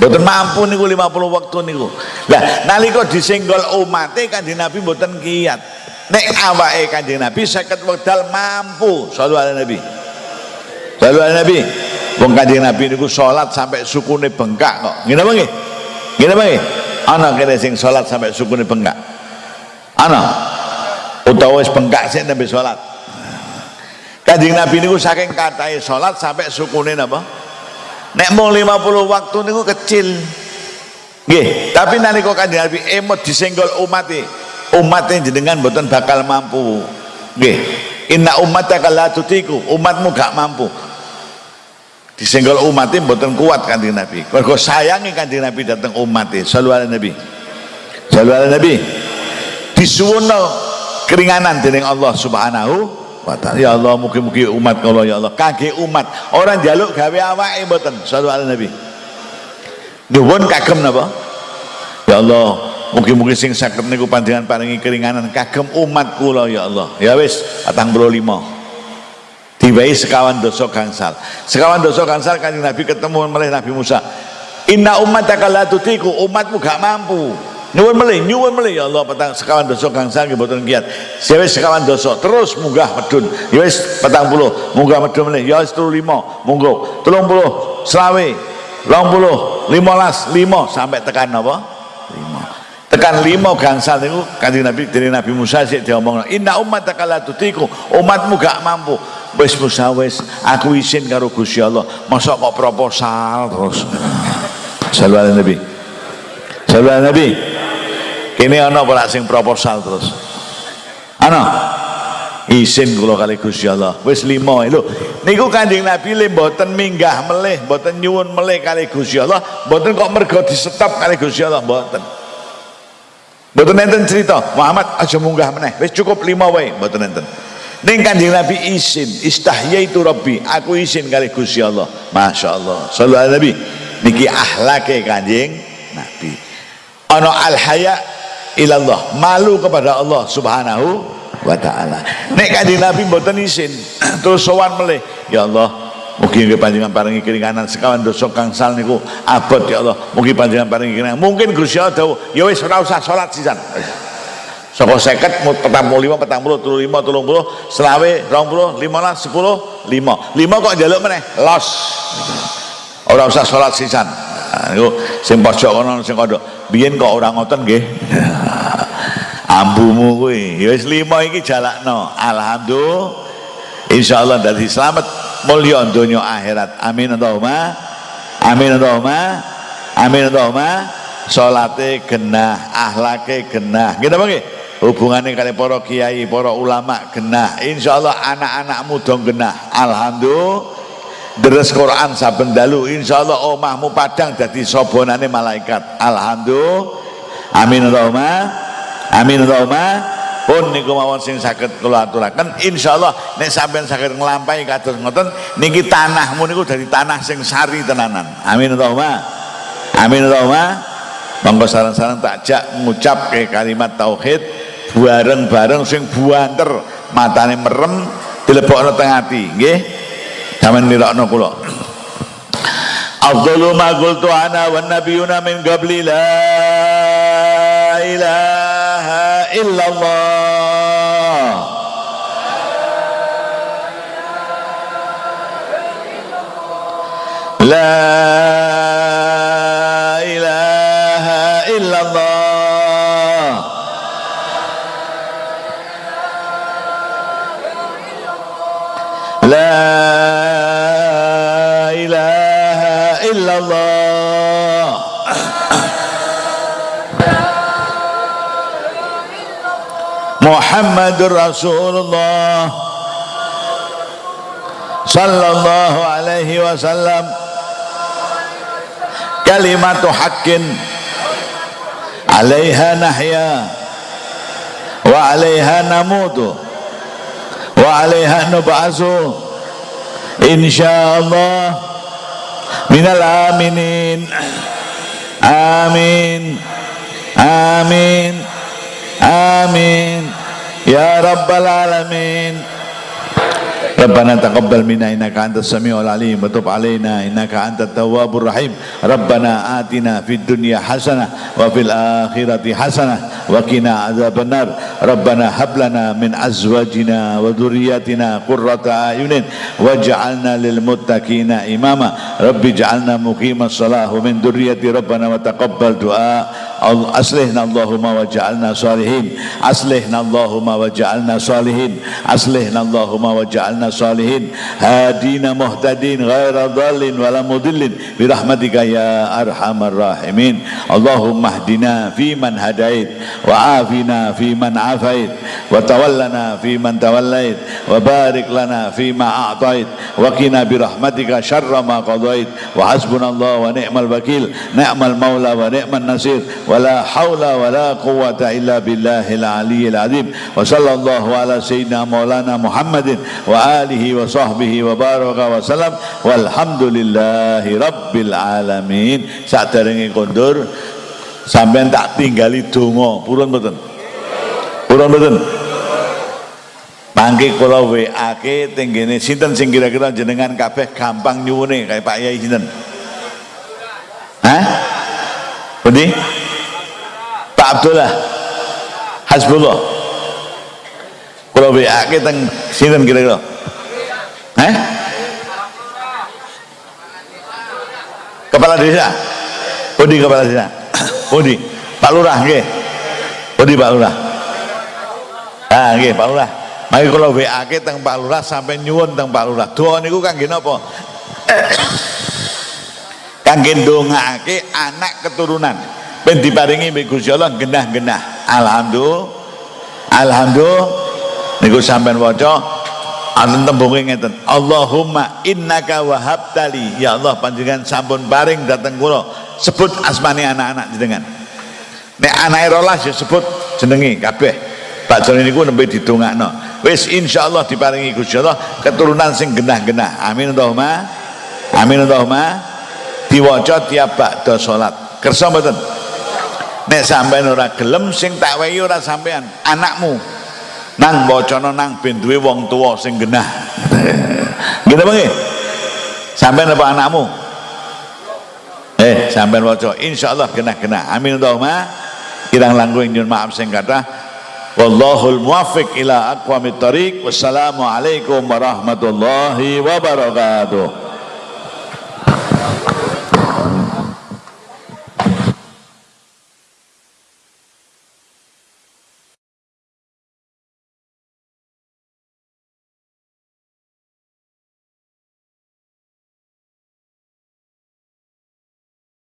Mboten mampu niku 50 waktu niku. Lah nalika disenggol umate Kanjeng Nabi mboten kiat. Nek awake Kanjeng Nabi 50 wekdal mampu. Shallallahu alaihi Nabi. Shallallahu alaihi Nabi. Wong Kanjeng Nabi niku salat sampai sukune bengkak kok. Ngene apa nggih? Ngene apa nggih? Ana kene sing salat sampai sukune bengkak. Ana. Utawa wis bengkak sik nembe salat. Kanjeng Nabi niku saking katahe salat sampai sukune napa? Nek mau 50 waktu niku kecil. Nggih tapi nalika kanjeng Nabi emot disenggol umat umat jenengan mboten bakal mampu. Nggih inna ummataka la tutiku umatmu gak mampu. Disenggol umat mboten kuat kanjeng Nabi. Mergo sayangi kanjeng Nabi datang umat sallallahu nabi. Sallallahu nabi. Disuwuno keringanan dening Allah Subhanahu ya Allah mugi-mugi umat kalau ya Allah kage umat orang jaluk gawe awake mboten sallallahu nabi nyuwun kagem napa ya Allah Mugi-mugi sing saged niku panjenengan paringi keringanan kagem umat kula ya Allah. Ya wis 45. Diwehi sekawan dosa gangsal. Sekawan dosa gangsal kanjeng Nabi ketemu oleh Nabi Musa. Inna ummataka la tutiku, umatmu gak mampu. Nyuwun melih, nyuwun melih ya Allah petang sekawan dosa gangsal nggih mboten kiat. Ya wis sekawan dosa terus munggah medun. Ya wis 40 munggah medun melih. Ya wis 35 monggo. 30 selawe. 20 15 5 sampai tekan apa? tekan lima gangsal itu kanjeng Nabi dari Nabi Musa sih diomong inna umat la tutiku. Umatmu gak mampu. Wis Musa wis. Aku izin karo Gusti Allah. Masa kok proposal terus? Sallallahu Nabi. Sallallahu Nabi kini ana ora sing proposal terus ana izin kula kali Gusti Allah wis lima lho niku kanjeng Nabi le mboten minggah melih mboten nyuwun melih kali Gusti Allah mboten kok mergo di stop kali Gusti Allah mboten Mboten enten cerita, Muhammad aja munggah meneh. Wis cukup lima wae, mboten enten. Ning Kanjeng Nabi izin, istahyaitu Rabbi, aku izin kali Gusti Allah. Masyaallah. Sallallahu alaihi Nabi. Niki ahlake Kanjeng Nabi. Ana al haya ilallah, malu kepada Allah Subhanahu wa taala. Nek Kanjeng Nabi mboten izin, terus sowan melih, ya Allah, Mugi nggih panjenengan paringi keringanan sekawan dosa sal niku abot ya Allah. Mugi panjenengan paringi keringanan. Mungkin Gusti Allah dawuh, ya wis ora usah salat sisan. Saka 50 45 40 35 30 selawe 20 15 10 5. 5 kok njaluk meneh? Los. Ora usah salat sisan. Niku sing pojok kono sing kandha. Biyen kok ora ngoten nggih. Ambumu kuwi. Ya wis 5 iki jalakno. Alhamdulillah. Insyaallah dari selamat mulya donya akhirat amin Allahumma amin Allahumma amin Allahumma salate genah ahlake genah gitu apa hubungannya kali para kiai para ulama genah insyaallah anak-anakmu dong genah alhamdulillah deres Quran saben dalu. Insyaallah omahmu padang dadi sobonane malaikat. Alhamdulillah. Amin Allahumma amin Allahumma pun niku mawon sing saged kula aturaken. Insyaallah nek sampean saged nglampahi kados ngoten niki tanahmu niku dari tanah sing sari tenanan. Amin Allahumma amin monggo saran-saran tak jak ngucap ke kalimat tauhid. Bareng-bareng sing buanter matane merem dilebokno teng ati nggih sampean nirokno kula Afdalu ma qultu ana wan nabiyuna min qabli la ilaha illallah لا إله إلا Muhammadur Rasulullah. Sallallahu alaihi wasallam. Kalimatu haqqin. Alaiha nahya. Wa alaiha namutu. Wa alaiha nub'asu insyaallah. Minal aminin. Amin. Amin amin. Ya rabbal alamin ربنا تقبل منا إنك أنت السميع العليم وتب علينا إنك أنت التواب الرحيم ربنا آتنا في الدنيا حسنة وفي الآخرة حسنة وقنا عذاب النار ربنا هب لنا من أزواجنا وذرياتنا قرة أعين واجعلنا للمتقين إماما رب اجعلنا مقيم الصلاة ومن ذرية ربنا وتقبل دعاء أصلحنا اللهم وجعلنا صالحين أصلحنا اللهم وجعلنا صالحين أصلحنا اللهم وجعلنا صالحين. هادين مهتدين غير ضال ولا مضل برحمتك يا أرحم الراحمين. اللهم اهدنا فيمن هديت وعافنا فيمن عافيت وتولنا فيمن توليت وبارك لنا فيما أعطيت وقنا برحمتك شر ما قضيت. وحسبنا الله ونعم الوكيل. نعم المولى ونعم النصير. ولا حول ولا قوة إلا بالله العلي العظيم. وصلى الله على سيدنا مولانا محمد وآله alihi wa sahbihi wa baraka wa salam walhamdulillahi rabbil alamin saat daringi kondur sampai tak tinggali dungo purun betul. purun betul. Mangke kula WA-ke teng sinten sing kira-kira jenengan kabeh gampang nyuwune kayak Pak Yai sinten? Hah? Pundi? Pak Abdullah. Hasbullah. Kula WA-ke teng sinten kira-kira? Hah? Kepala desa. Pundi kepala desa? Pundi? Pak Lurah nggih. Pundi Pak Lurah? Ah nggih Pak Lurah. Mari kalau WA ke teng Pak Lurah sampai nyuwun teng Pak Lurah. Doa niku kangge napa? kangge ndongaake anak keturunan ben diparingi mbek Gusti Allah genah-genah. Alhamdulillah. Alhamdulillah niku sampean waca Anten tembunge ngeten. Allahumma innaka wahabtali. Ya Allah panjenengan sampun paring dateng kula. Sebut asmane anak-anak jenengan. Nek anake rolas ya sebut jenenge kabeh. Pak Joni niku nembe didongakno. Wis insyaallah diparingi Gusti Allah keturunan sing genah-genah. Amin Allahumma. Amin Allahumma. Diwaca tiap bakda salat. Kersa mboten? Nek sampean ora gelem sing tak wehi anakmu nang bacana nang ben wong tuwa sing genah. Gitu nggih sampean apa anakmu? Eh sampean waca insyaallah genah-genah. Amin Allahumma. Kirang langkung nyun maaf sing kathah. Wallahul muwaffiq ila aqwamit thariq wassalamu alaikum warahmatullahi wabarakatuh